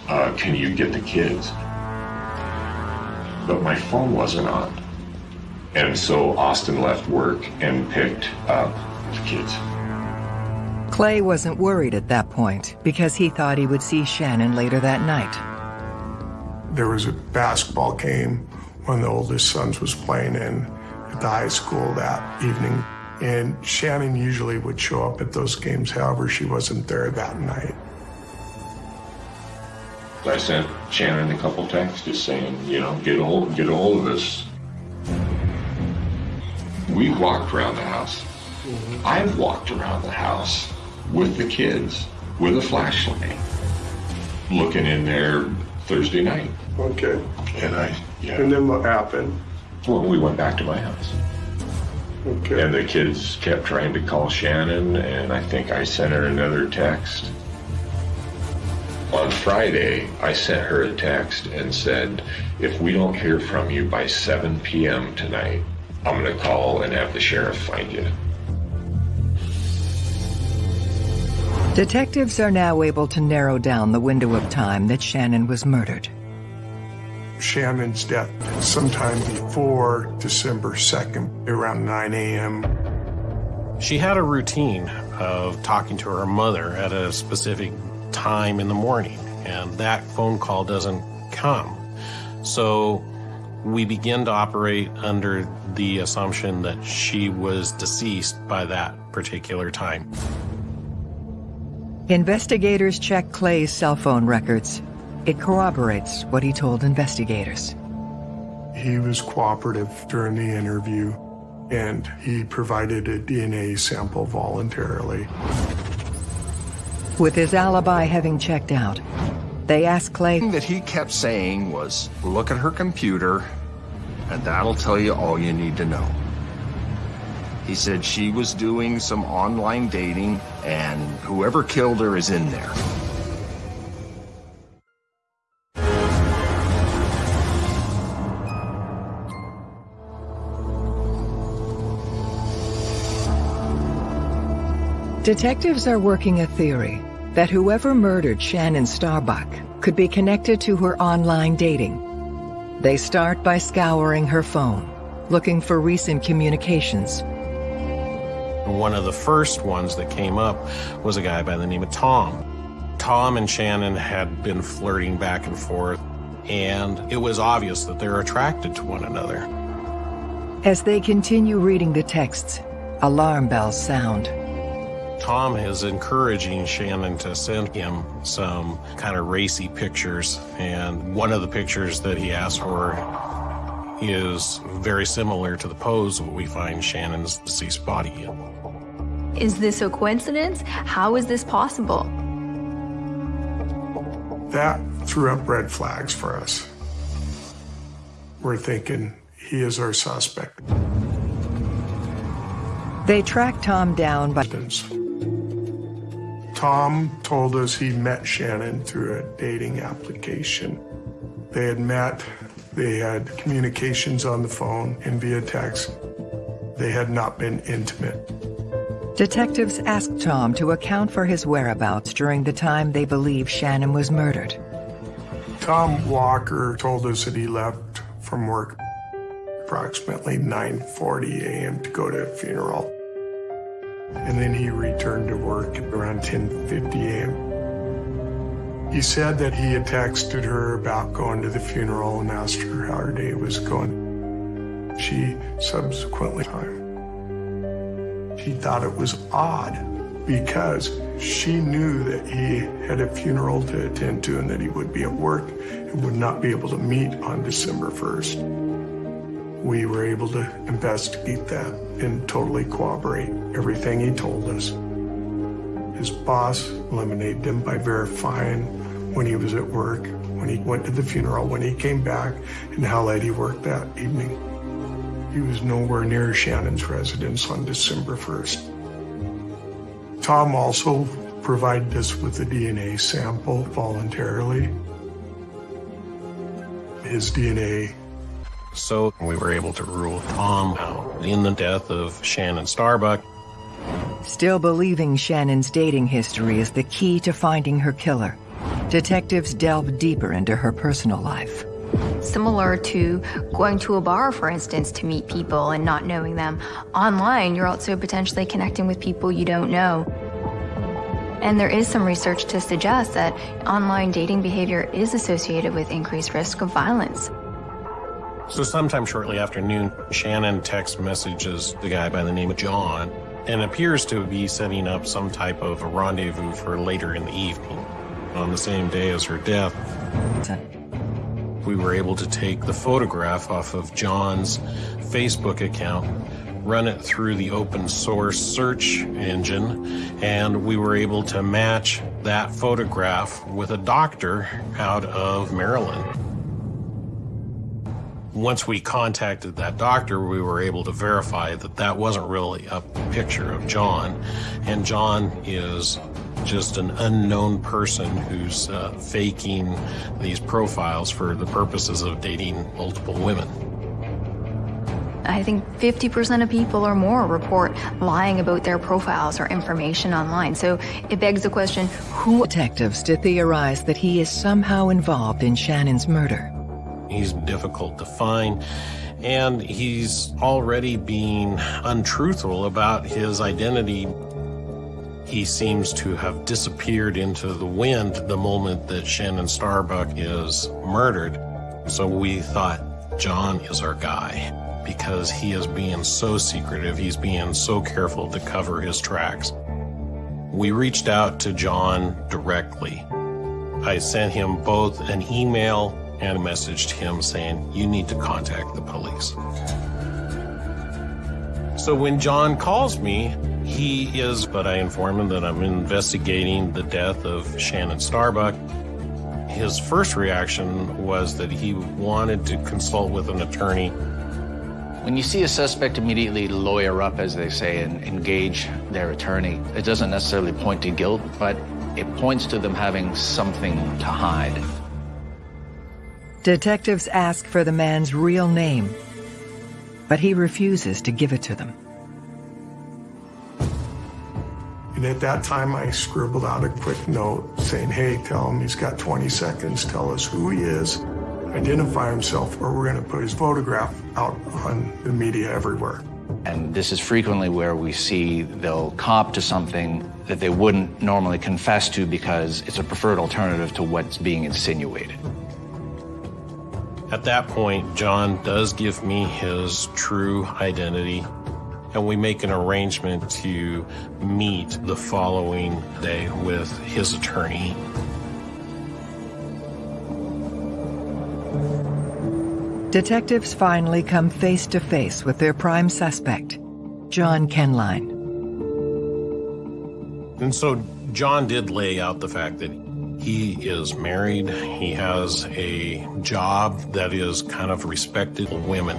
Uh, can you get the kids? But my phone wasn't on. And so Austin left work and picked up the kids. Clay wasn't worried at that point because he thought he would see Shannon later that night. There was a basketball game one of the oldest sons was playing in at the high school that evening. And Shannon usually would show up at those games, however, she wasn't there that night. I sent Shannon a couple texts just saying, you know, get a hold, get a hold of us. We walked around the house. Mm-hmm. I've walked around the house with the kids with a flashlight, looking in there Thursday night. Okay. And I, yeah. And then what happened? Well, we went back to my house. Okay. And the kids kept trying to call Shannon, and I think I sent her another text. On Friday, I sent her a text and said, if we don't hear from you by 7 p.m. tonight, I'm going to call and have the sheriff find you. Detectives are now able to narrow down the window of time that Shannon was murdered. Shannon's death sometime before December 2nd, around 9 a.m. She had a routine of talking to her mother at a specific time in the morning, and that phone call doesn't come. So we begin to operate under the assumption that she was deceased by that particular time. Investigators check Clay's cell phone records. It corroborates what he told investigators. He was cooperative during the interview, and he provided a DNA sample voluntarily. With his alibi having checked out, they asked Clay that he kept saying was, look at her computer, and that'll tell you all you need to know. He said she was doing some online dating, and whoever killed her is in there. Detectives are working a theory that whoever murdered Shannon Starbuck could be connected to her online dating. They start by scouring her phone, looking for recent communications. One of the first ones that came up was a guy by the name of Tom. Tom and Shannon had been flirting back and forth, and it was obvious that they're attracted to one another. As they continue reading the texts, alarm bells sound. Tom is encouraging Shannon to send him some kind of racy pictures, and one of the pictures that he asked for is very similar to the pose we find Shannon's deceased body in. Is this a coincidence? How is this possible? That threw up red flags for us. We're thinking he is our suspect. They track Tom down by... Tom told us he met Shannon through a dating application. They had met, they had communications on the phone and via text. They had not been intimate. Detectives asked Tom to account for his whereabouts during the time they believe Shannon was murdered. Tom Walker told us that he left from work approximately 9.40 a.m. to go to a funeral and then he returned to work around 10.50 a.m. He said that he had texted her about going to the funeral and asked her how her day was going. She subsequently She thought it was odd because she knew that he had a funeral to attend to and that he would be at work and would not be able to meet on December 1st we were able to investigate that and totally corroborate everything he told us. His boss eliminated him by verifying when he was at work, when he went to the funeral, when he came back, and how late he worked that evening. He was nowhere near Shannon's residence on December 1st. Tom also provided us with a DNA sample voluntarily. His DNA so we were able to rule Tom out in the death of Shannon Starbuck. Still believing Shannon's dating history is the key to finding her killer, detectives delve deeper into her personal life. Similar to going to a bar, for instance, to meet people and not knowing them. Online, you're also potentially connecting with people you don't know. And there is some research to suggest that online dating behavior is associated with increased risk of violence. So sometime shortly after noon, Shannon text messages the guy by the name of John and appears to be setting up some type of a rendezvous for later in the evening. On the same day as her death, we were able to take the photograph off of John's Facebook account, run it through the open source search engine, and we were able to match that photograph with a doctor out of Maryland. Once we contacted that doctor, we were able to verify that that wasn't really a picture of John. And John is just an unknown person who's uh, faking these profiles for the purposes of dating multiple women. I think 50% of people or more report lying about their profiles or information online. So it begs the question, who... Detectives to theorize that he is somehow involved in Shannon's murder. He's difficult to find, and he's already being untruthful about his identity. He seems to have disappeared into the wind the moment that Shannon Starbuck is murdered. So we thought, John is our guy because he is being so secretive. He's being so careful to cover his tracks. We reached out to John directly. I sent him both an email and messaged him saying, you need to contact the police. So when John calls me, he is, but I inform him that I'm investigating the death of Shannon Starbuck. His first reaction was that he wanted to consult with an attorney when you see a suspect immediately lawyer up, as they say, and engage their attorney, it doesn't necessarily point to guilt, but it points to them having something to hide. Detectives ask for the man's real name, but he refuses to give it to them. And at that time, I scribbled out a quick note saying, hey, tell him he's got 20 seconds, tell us who he is, identify himself, or we're going to put his photograph out on the media everywhere. And this is frequently where we see they'll cop to something that they wouldn't normally confess to because it's a preferred alternative to what's being insinuated. At that point, John does give me his true identity, and we make an arrangement to meet the following day with his attorney. Detectives finally come face to face with their prime suspect, John Kenline. And so John did lay out the fact that he is married. He has a job that is kind of respected women.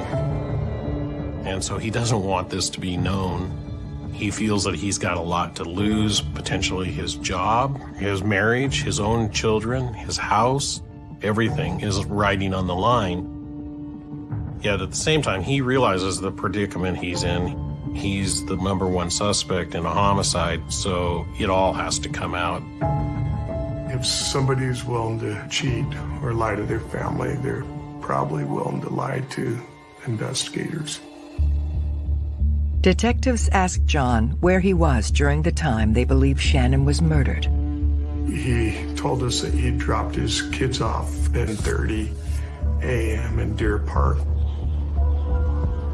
And so he doesn't want this to be known. He feels that he's got a lot to lose, potentially his job, his marriage, his own children, his house. Everything is riding on the line. Yet at the same time, he realizes the predicament he's in. He's the number one suspect in a homicide, so it all has to come out. If somebody is willing to cheat or lie to their family, they're probably willing to lie to investigators. Detectives asked John where he was during the time they believe Shannon was murdered. He told us that he dropped his kids off at 30 a.m. in Deer Park.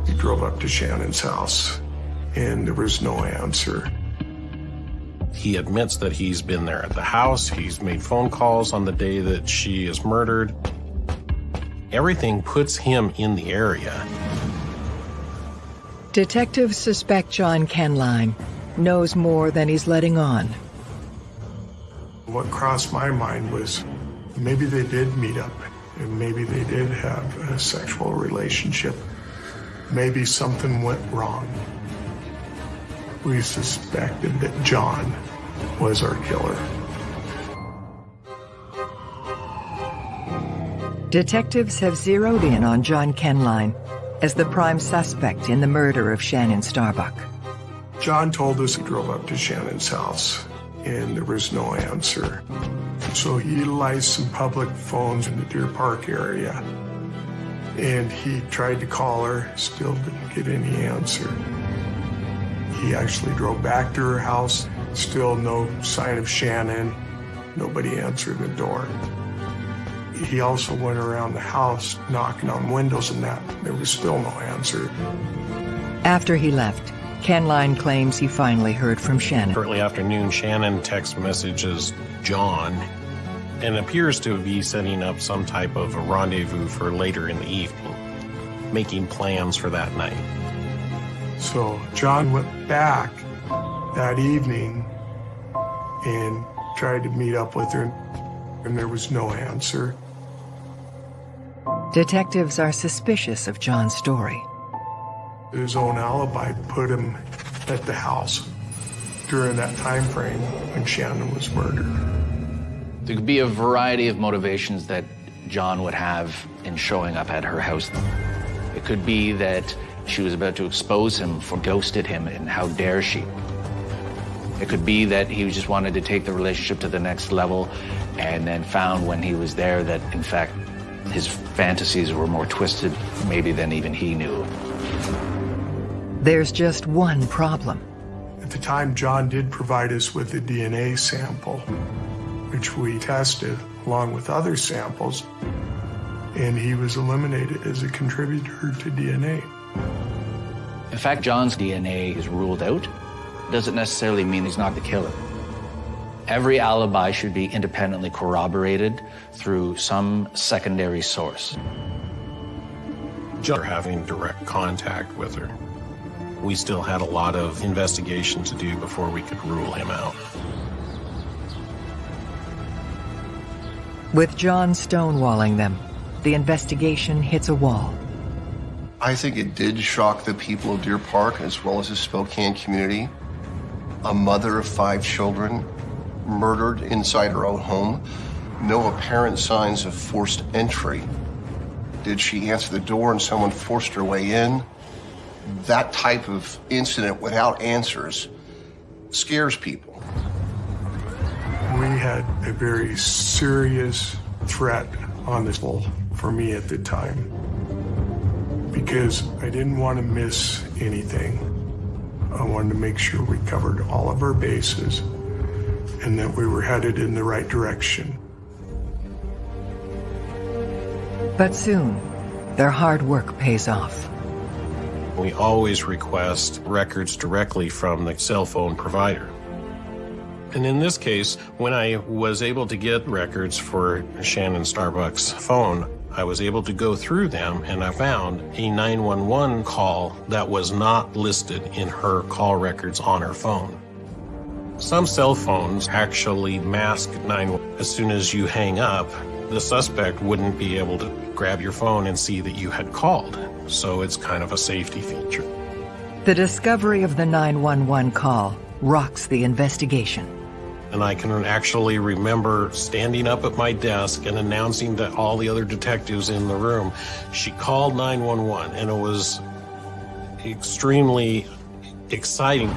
He drove up to Shannon's house, and there was no answer. He admits that he's been there at the house. He's made phone calls on the day that she is murdered. Everything puts him in the area. Detectives suspect John Kenline knows more than he's letting on. What crossed my mind was maybe they did meet up, and maybe they did have a sexual relationship. Maybe something went wrong. We suspected that John was our killer. Detectives have zeroed in on John Kenline as the prime suspect in the murder of Shannon Starbuck. John told us he drove up to Shannon's house and there was no answer. So he utilized some public phones in the Deer Park area and he tried to call her, still didn't get any answer. He actually drove back to her house, still no sign of Shannon, nobody answered the door. He also went around the house knocking on windows and that, there was still no answer. After he left, Kenline claims he finally heard from Shannon. Shortly after noon, Shannon text messages John and appears to be setting up some type of a rendezvous for later in the evening, making plans for that night. So John went back that evening and tried to meet up with her, and there was no answer. Detectives are suspicious of John's story. His own alibi put him at the house during that time frame when Shannon was murdered. There could be a variety of motivations that John would have in showing up at her house. It could be that she was about to expose him for ghosted him and how dare she. It could be that he just wanted to take the relationship to the next level and then found when he was there that in fact his fantasies were more twisted maybe than even he knew. There's just one problem. At the time, John did provide us with a DNA sample, which we tested along with other samples, and he was eliminated as a contributor to DNA. In fact, John's DNA is ruled out. Doesn't necessarily mean he's not the killer. Every alibi should be independently corroborated through some secondary source. John having direct contact with her. We still had a lot of investigation to do before we could rule him out. With John stonewalling them, the investigation hits a wall. I think it did shock the people of Deer Park as well as the Spokane community. A mother of five children murdered inside her own home. No apparent signs of forced entry. Did she answer the door and someone forced her way in? That type of incident without answers scares people. We had a very serious threat on this wall for me at the time because I didn't want to miss anything. I wanted to make sure we covered all of our bases and that we were headed in the right direction. But soon, their hard work pays off. We always request records directly from the cell phone provider. And in this case, when I was able to get records for Shannon Starbuck's phone, I was able to go through them and I found a 911 call that was not listed in her call records on her phone. Some cell phones actually mask 911. As soon as you hang up, the suspect wouldn't be able to grab your phone and see that you had called. So it's kind of a safety feature. The discovery of the 911 call rocks the investigation. And I can actually remember standing up at my desk and announcing to all the other detectives in the room, she called 911, and it was extremely exciting.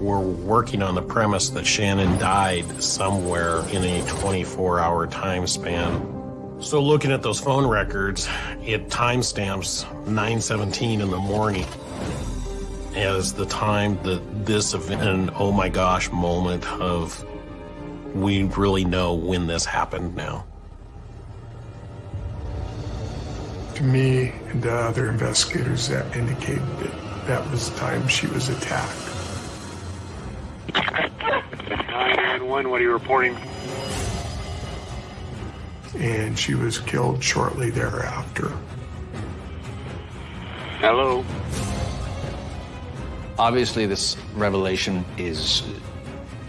We're working on the premise that Shannon died somewhere in a 24 hour time span. So looking at those phone records, it timestamps 9:17 in the morning as the time that this event, an oh my gosh moment of we really know when this happened now. To me and to other investigators, that indicated that that was the time she was attacked. 911, what are you reporting? And she was killed shortly thereafter. Hello? Obviously, this revelation is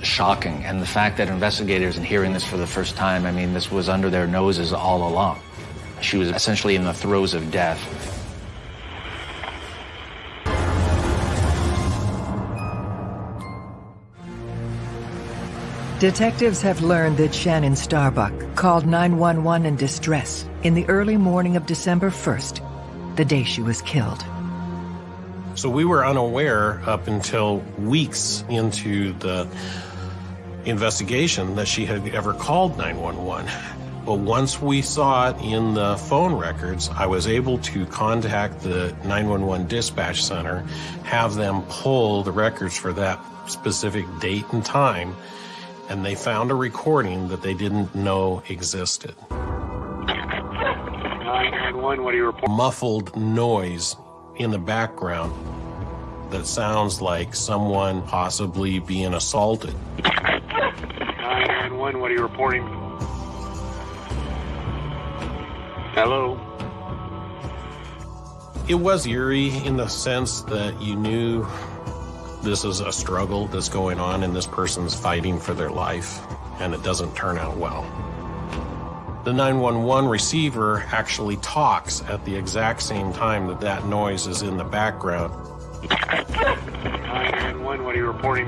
shocking, and the fact that investigators and hearing this for the first time, I mean, this was under their noses all along. She was essentially in the throes of death. Detectives have learned that Shannon Starbuck called 911 in distress in the early morning of December 1st, the day she was killed. So we were unaware up until weeks into the investigation that she had ever called 911. But once we saw it in the phone records, I was able to contact the 911 dispatch center, have them pull the records for that specific date and time, and they found a recording that they didn't know existed. 911, what are you reporting? Muffled noise in the background that sounds like someone possibly being assaulted. 911, 911, what are you reporting? Hello? It was eerie in the sense that you knew this is a struggle that's going on and this person's fighting for their life and it doesn't turn out well. The 911 receiver actually talks at the exact same time that that noise is in the background. 911, what are you reporting?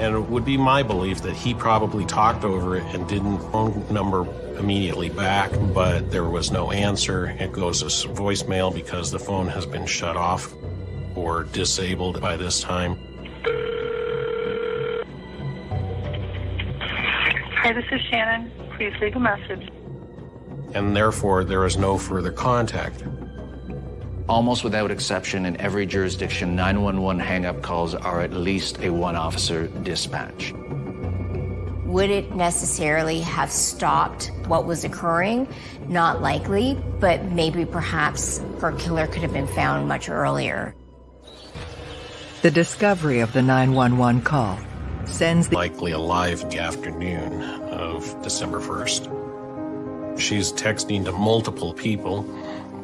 And it would be my belief that he probably talked over it and didn't phone number immediately back, but there was no answer. It goes to voicemail because the phone has been shut off or disabled by this time. Hi, this is Shannon. Please leave a message. And therefore, there is no further contact. Almost without exception, in every jurisdiction, 911 hang-up calls are at least a one-officer dispatch. Would it necessarily have stopped what was occurring? Not likely, but maybe perhaps her killer could have been found much earlier. The discovery of the 911 call sends the likely alive in the afternoon of December 1st. She's texting to multiple people,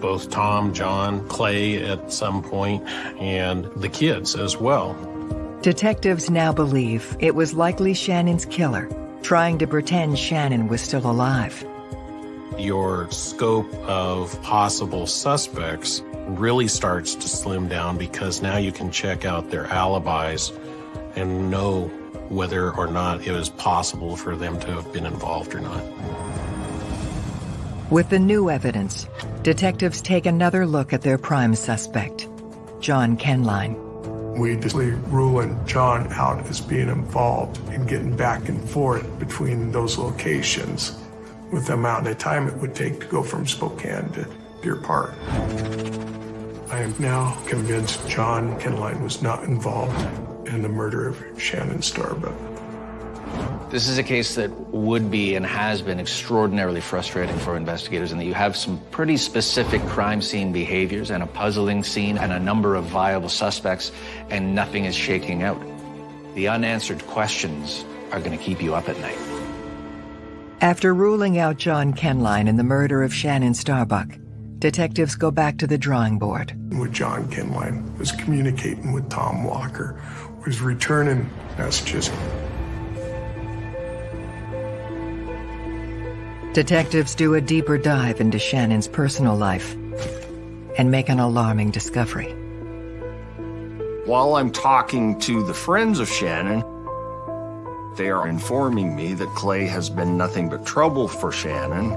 both Tom, John, Clay at some point, and the kids as well. Detectives now believe it was likely Shannon's killer, trying to pretend Shannon was still alive. Your scope of possible suspects really starts to slim down because now you can check out their alibis and know whether or not it was possible for them to have been involved or not. With the new evidence, detectives take another look at their prime suspect, John Kenline. We just ruling John out as being involved in getting back and forth between those locations with the amount of time it would take to go from Spokane to Deer Park. I am now convinced John Kenline was not involved in the murder of Shannon Starbuck. This is a case that would be and has been extraordinarily frustrating for investigators in that you have some pretty specific crime scene behaviors and a puzzling scene and a number of viable suspects and nothing is shaking out. The unanswered questions are going to keep you up at night. After ruling out John Kenline in the murder of Shannon Starbuck, detectives go back to the drawing board. With John Kenline was communicating with Tom Walker, was returning messages. Detectives do a deeper dive into Shannon's personal life and make an alarming discovery. While I'm talking to the friends of Shannon, they are informing me that Clay has been nothing but trouble for Shannon.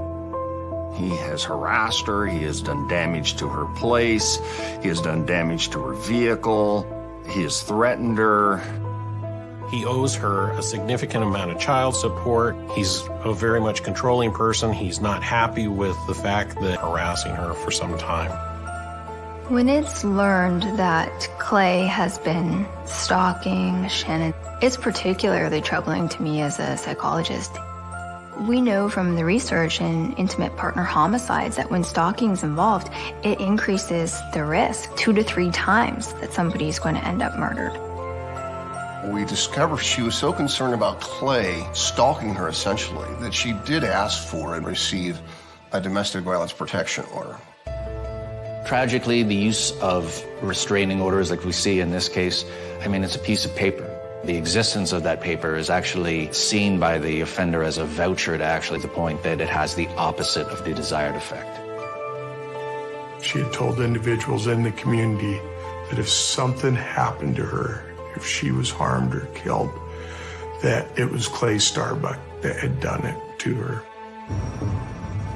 He has harassed her, he has done damage to her place, he has done damage to her vehicle, he has threatened her. He owes her a significant amount of child support. He's a very much controlling person. He's not happy with the fact that harassing her for some time. When it's learned that Clay has been stalking Shannon, it's particularly troubling to me as a psychologist. We know from the research in intimate partner homicides that when stalking is involved, it increases the risk two to three times that somebody is going to end up murdered. We discovered she was so concerned about Clay stalking her essentially that she did ask for and receive a domestic violence protection order. Tragically, the use of restraining orders like we see in this case, I mean, it's a piece of paper. The existence of that paper is actually seen by the offender as a voucher to actually the point that it has the opposite of the desired effect. She had told individuals in the community that if something happened to her, if she was harmed or killed, that it was Clay Starbuck that had done it to her.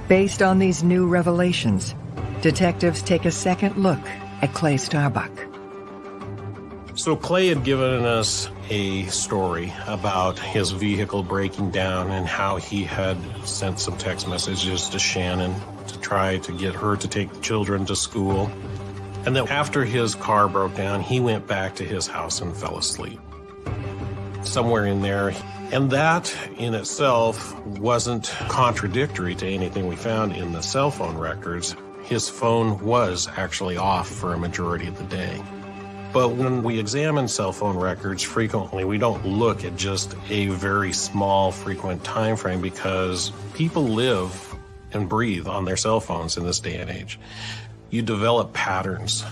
Based on these new revelations, detectives take a second look at Clay Starbuck. So Clay had given us a story about his vehicle breaking down and how he had sent some text messages to Shannon to try to get her to take the children to school. And then after his car broke down, he went back to his house and fell asleep. Somewhere in there. And that in itself wasn't contradictory to anything we found in the cell phone records. His phone was actually off for a majority of the day. But when we examine cell phone records frequently, we don't look at just a very small frequent time frame because people live and breathe on their cell phones in this day and age. You develop patterns.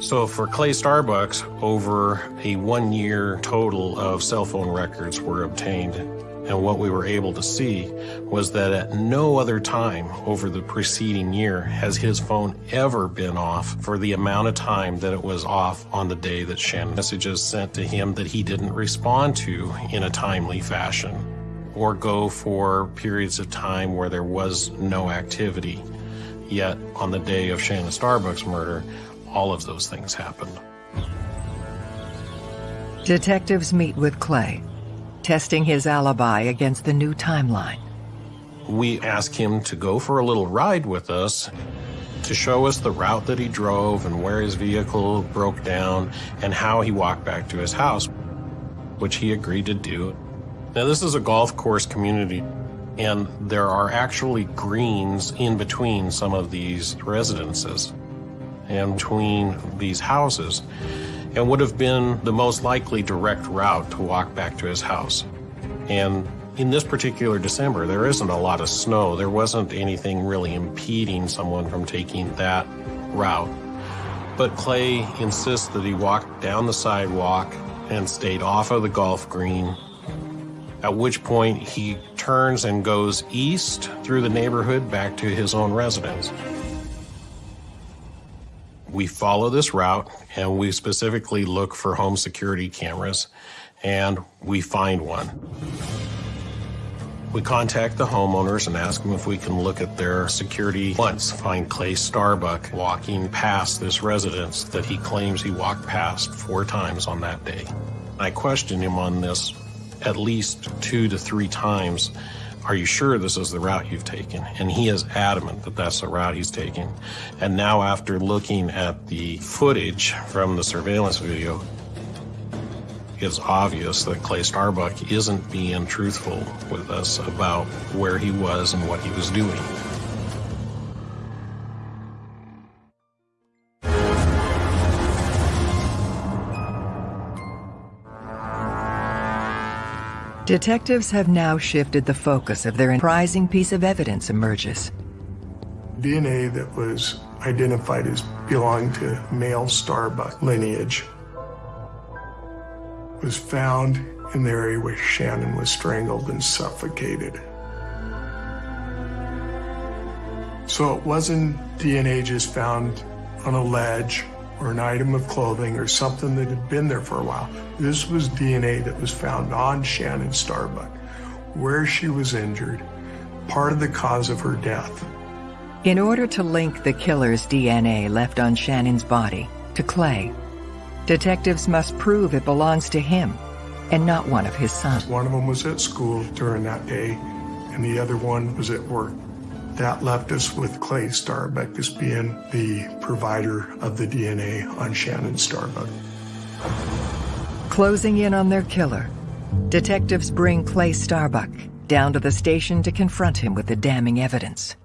So for Clay Starbucks, over a one year total of cell phone records were obtained. And what we were able to see was that at no other time over the preceding year has his phone ever been off for the amount of time that it was off on the day that Shannon messages sent to him that he didn't respond to in a timely fashion or go for periods of time where there was no activity. Yet on the day of Shannon Starbucks murder, all of those things happened. Detectives meet with Clay, testing his alibi against the new timeline. We ask him to go for a little ride with us to show us the route that he drove and where his vehicle broke down and how he walked back to his house, which he agreed to do. Now, this is a golf course community, and there are actually greens in between some of these residences and between these houses and would have been the most likely direct route to walk back to his house. And in this particular December, there isn't a lot of snow. There wasn't anything really impeding someone from taking that route. But Clay insists that he walked down the sidewalk and stayed off of the golf green, at which point he turns and goes east through the neighborhood back to his own residence. We follow this route and we specifically look for home security cameras and we find one. We contact the homeowners and ask them if we can look at their security once, find Clay Starbuck walking past this residence that he claims he walked past four times on that day. I question him on this at least two to three times are you sure this is the route you've taken? And he is adamant that that's the route he's taking. And now after looking at the footage from the surveillance video, it's obvious that Clay Starbuck isn't being truthful with us about where he was and what he was doing. Detectives have now shifted the focus of their surprising piece of evidence emerges. DNA that was identified as belonging to male Starbuck lineage was found in the area where Shannon was strangled and suffocated. So it wasn't DNA just found on a ledge or an item of clothing or something that had been there for a while. This was DNA that was found on Shannon Starbuck, where she was injured, part of the cause of her death. In order to link the killer's DNA left on Shannon's body to Clay, detectives must prove it belongs to him and not one of his sons. One of them was at school during that day, and the other one was at work. That left us with Clay Starbuck as being the provider of the DNA on Shannon Starbuck. Closing in on their killer, detectives bring Clay Starbuck down to the station to confront him with the damning evidence.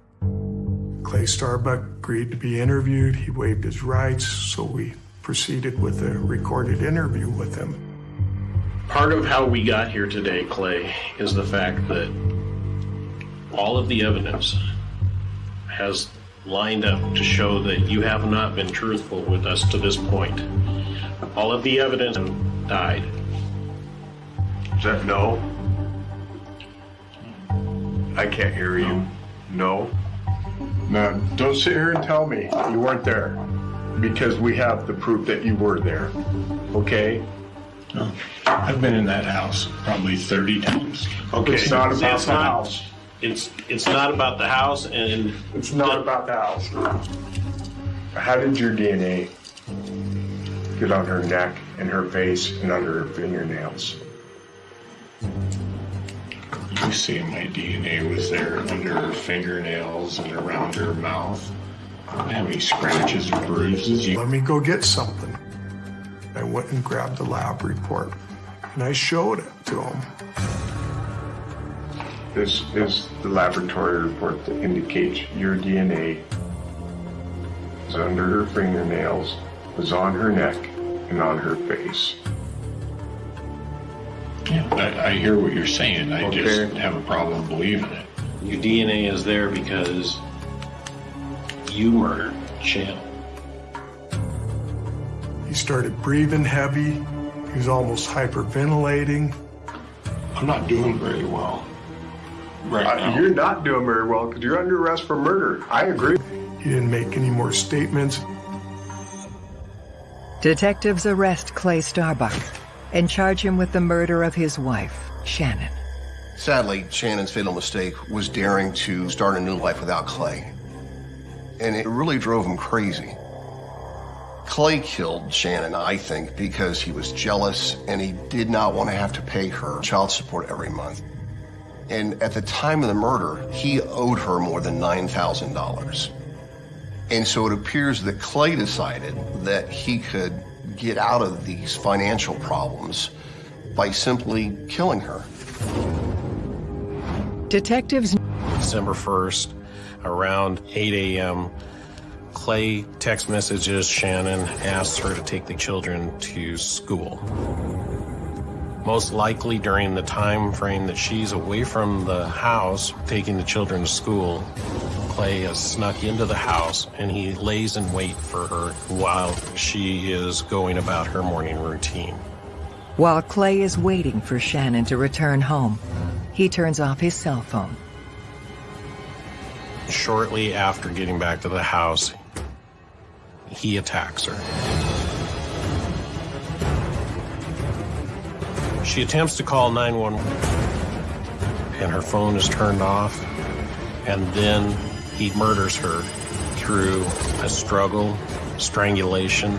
Clay Starbuck agreed to be interviewed. He waived his rights, so we proceeded with a recorded interview with him. Part of how we got here today, Clay, is the fact that all of the evidence has lined up to show that you have not been truthful with us to this point. All of the evidence died. Is that no? I can't hear you. No? No, don't sit here and tell me you weren't there because we have the proof that you were there. Okay? No. I've been in that house probably 30 times. Okay, it's not about It's the not- house. It's it's not about the house and It's not about the house. How did your DNA get on her neck and her face and under her fingernails? You see my DNA was there under her fingernails and around her mouth. I have any scratches or bruises. Let me go get something. I went and grabbed the lab report and I showed it to him. This is the laboratory report that indicates your DNA is under her fingernails was on her neck and on her face. Yeah, I, I hear what you're saying. I Okay. just have a problem believing it. Your DNA is there because you murdered Shannon. He started breathing heavy. He was almost hyperventilating. I'm not doing very well right Uh, now. You're not doing very well because you're under arrest for murder. I agree. He didn't make any more statements. Detectives arrest Clay Starbuck and charge him with the murder of his wife, Shannon. Sadly, Shannon's fatal mistake was daring to start a new life without Clay. And it really drove him crazy. Clay killed Shannon, I think, because he was jealous and he did not want to have to pay her child support every month. And at the time of the murder, he owed her more than $9,000. And so it appears that Clay decided that he could get out of these financial problems by simply killing her. Detectives December 1st, around 8 a.m., Clay text messages Shannon, asks her to take the children to school. Most likely during the time frame that she's away from the house taking the children to school, Clay has snuck into the house and he lays in wait for her while she is going about her morning routine. While Clay is waiting for Shannon to return home, he turns off his cell phone. Shortly after getting back to the house, he attacks her. She attempts to call 911 and her phone is turned off and then he murders her through a struggle, strangulation.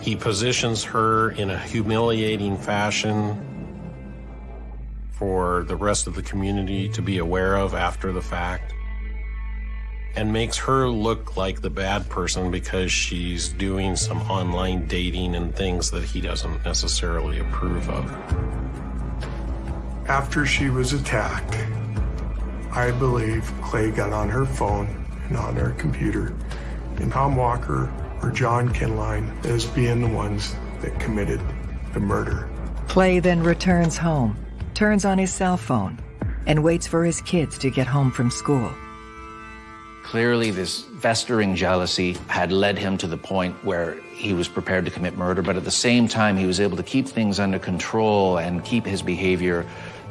He positions her in a humiliating fashion for the rest of the community to be aware of after the fact and makes her look like the bad person because she's doing some online dating and things that he doesn't necessarily approve of. After she was attacked, I believe Clay got on her phone and on her computer, and Tom Walker or John Kenline as being the ones that committed the murder. Clay then returns home, turns on his cell phone, and waits for his kids to get home from school. Clearly, this festering jealousy had led him to the point where he was prepared to commit murder, but at the same time, he was able to keep things under control and keep his behavior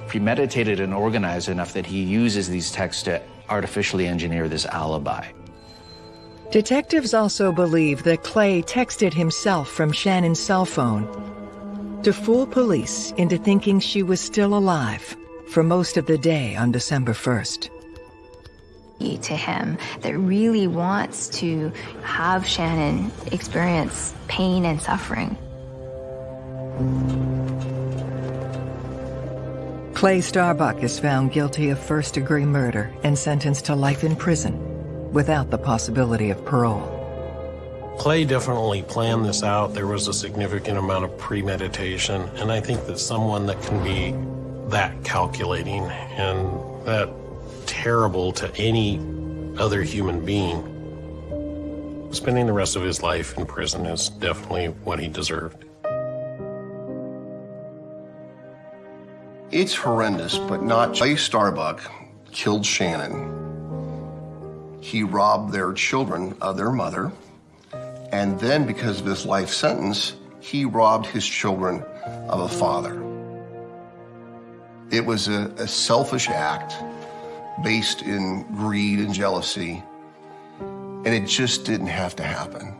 premeditated and organized enough that he uses these texts to artificially engineer this alibi. Detectives also believe that Clay texted himself from Shannon's cell phone to fool police into thinking she was still alive for most of the day on December 1st. To him that really wants to have Shannon experience pain and suffering. Clay Starbuck is found guilty of first degree murder and sentenced to life in prison without the possibility of parole. Clay definitely planned this out. There was a significant amount of premeditation, and I think that someone that can be that calculating and that terrible to any other human being, spending the rest of his life in prison is definitely what he deserved. It's horrendous, but not Clay Starbuck killed Shannon. He robbed their children of their mother. And then, because of his life sentence, he robbed his children of a father. It was a, a selfish act based in greed and jealousy, and it just didn't have to happen.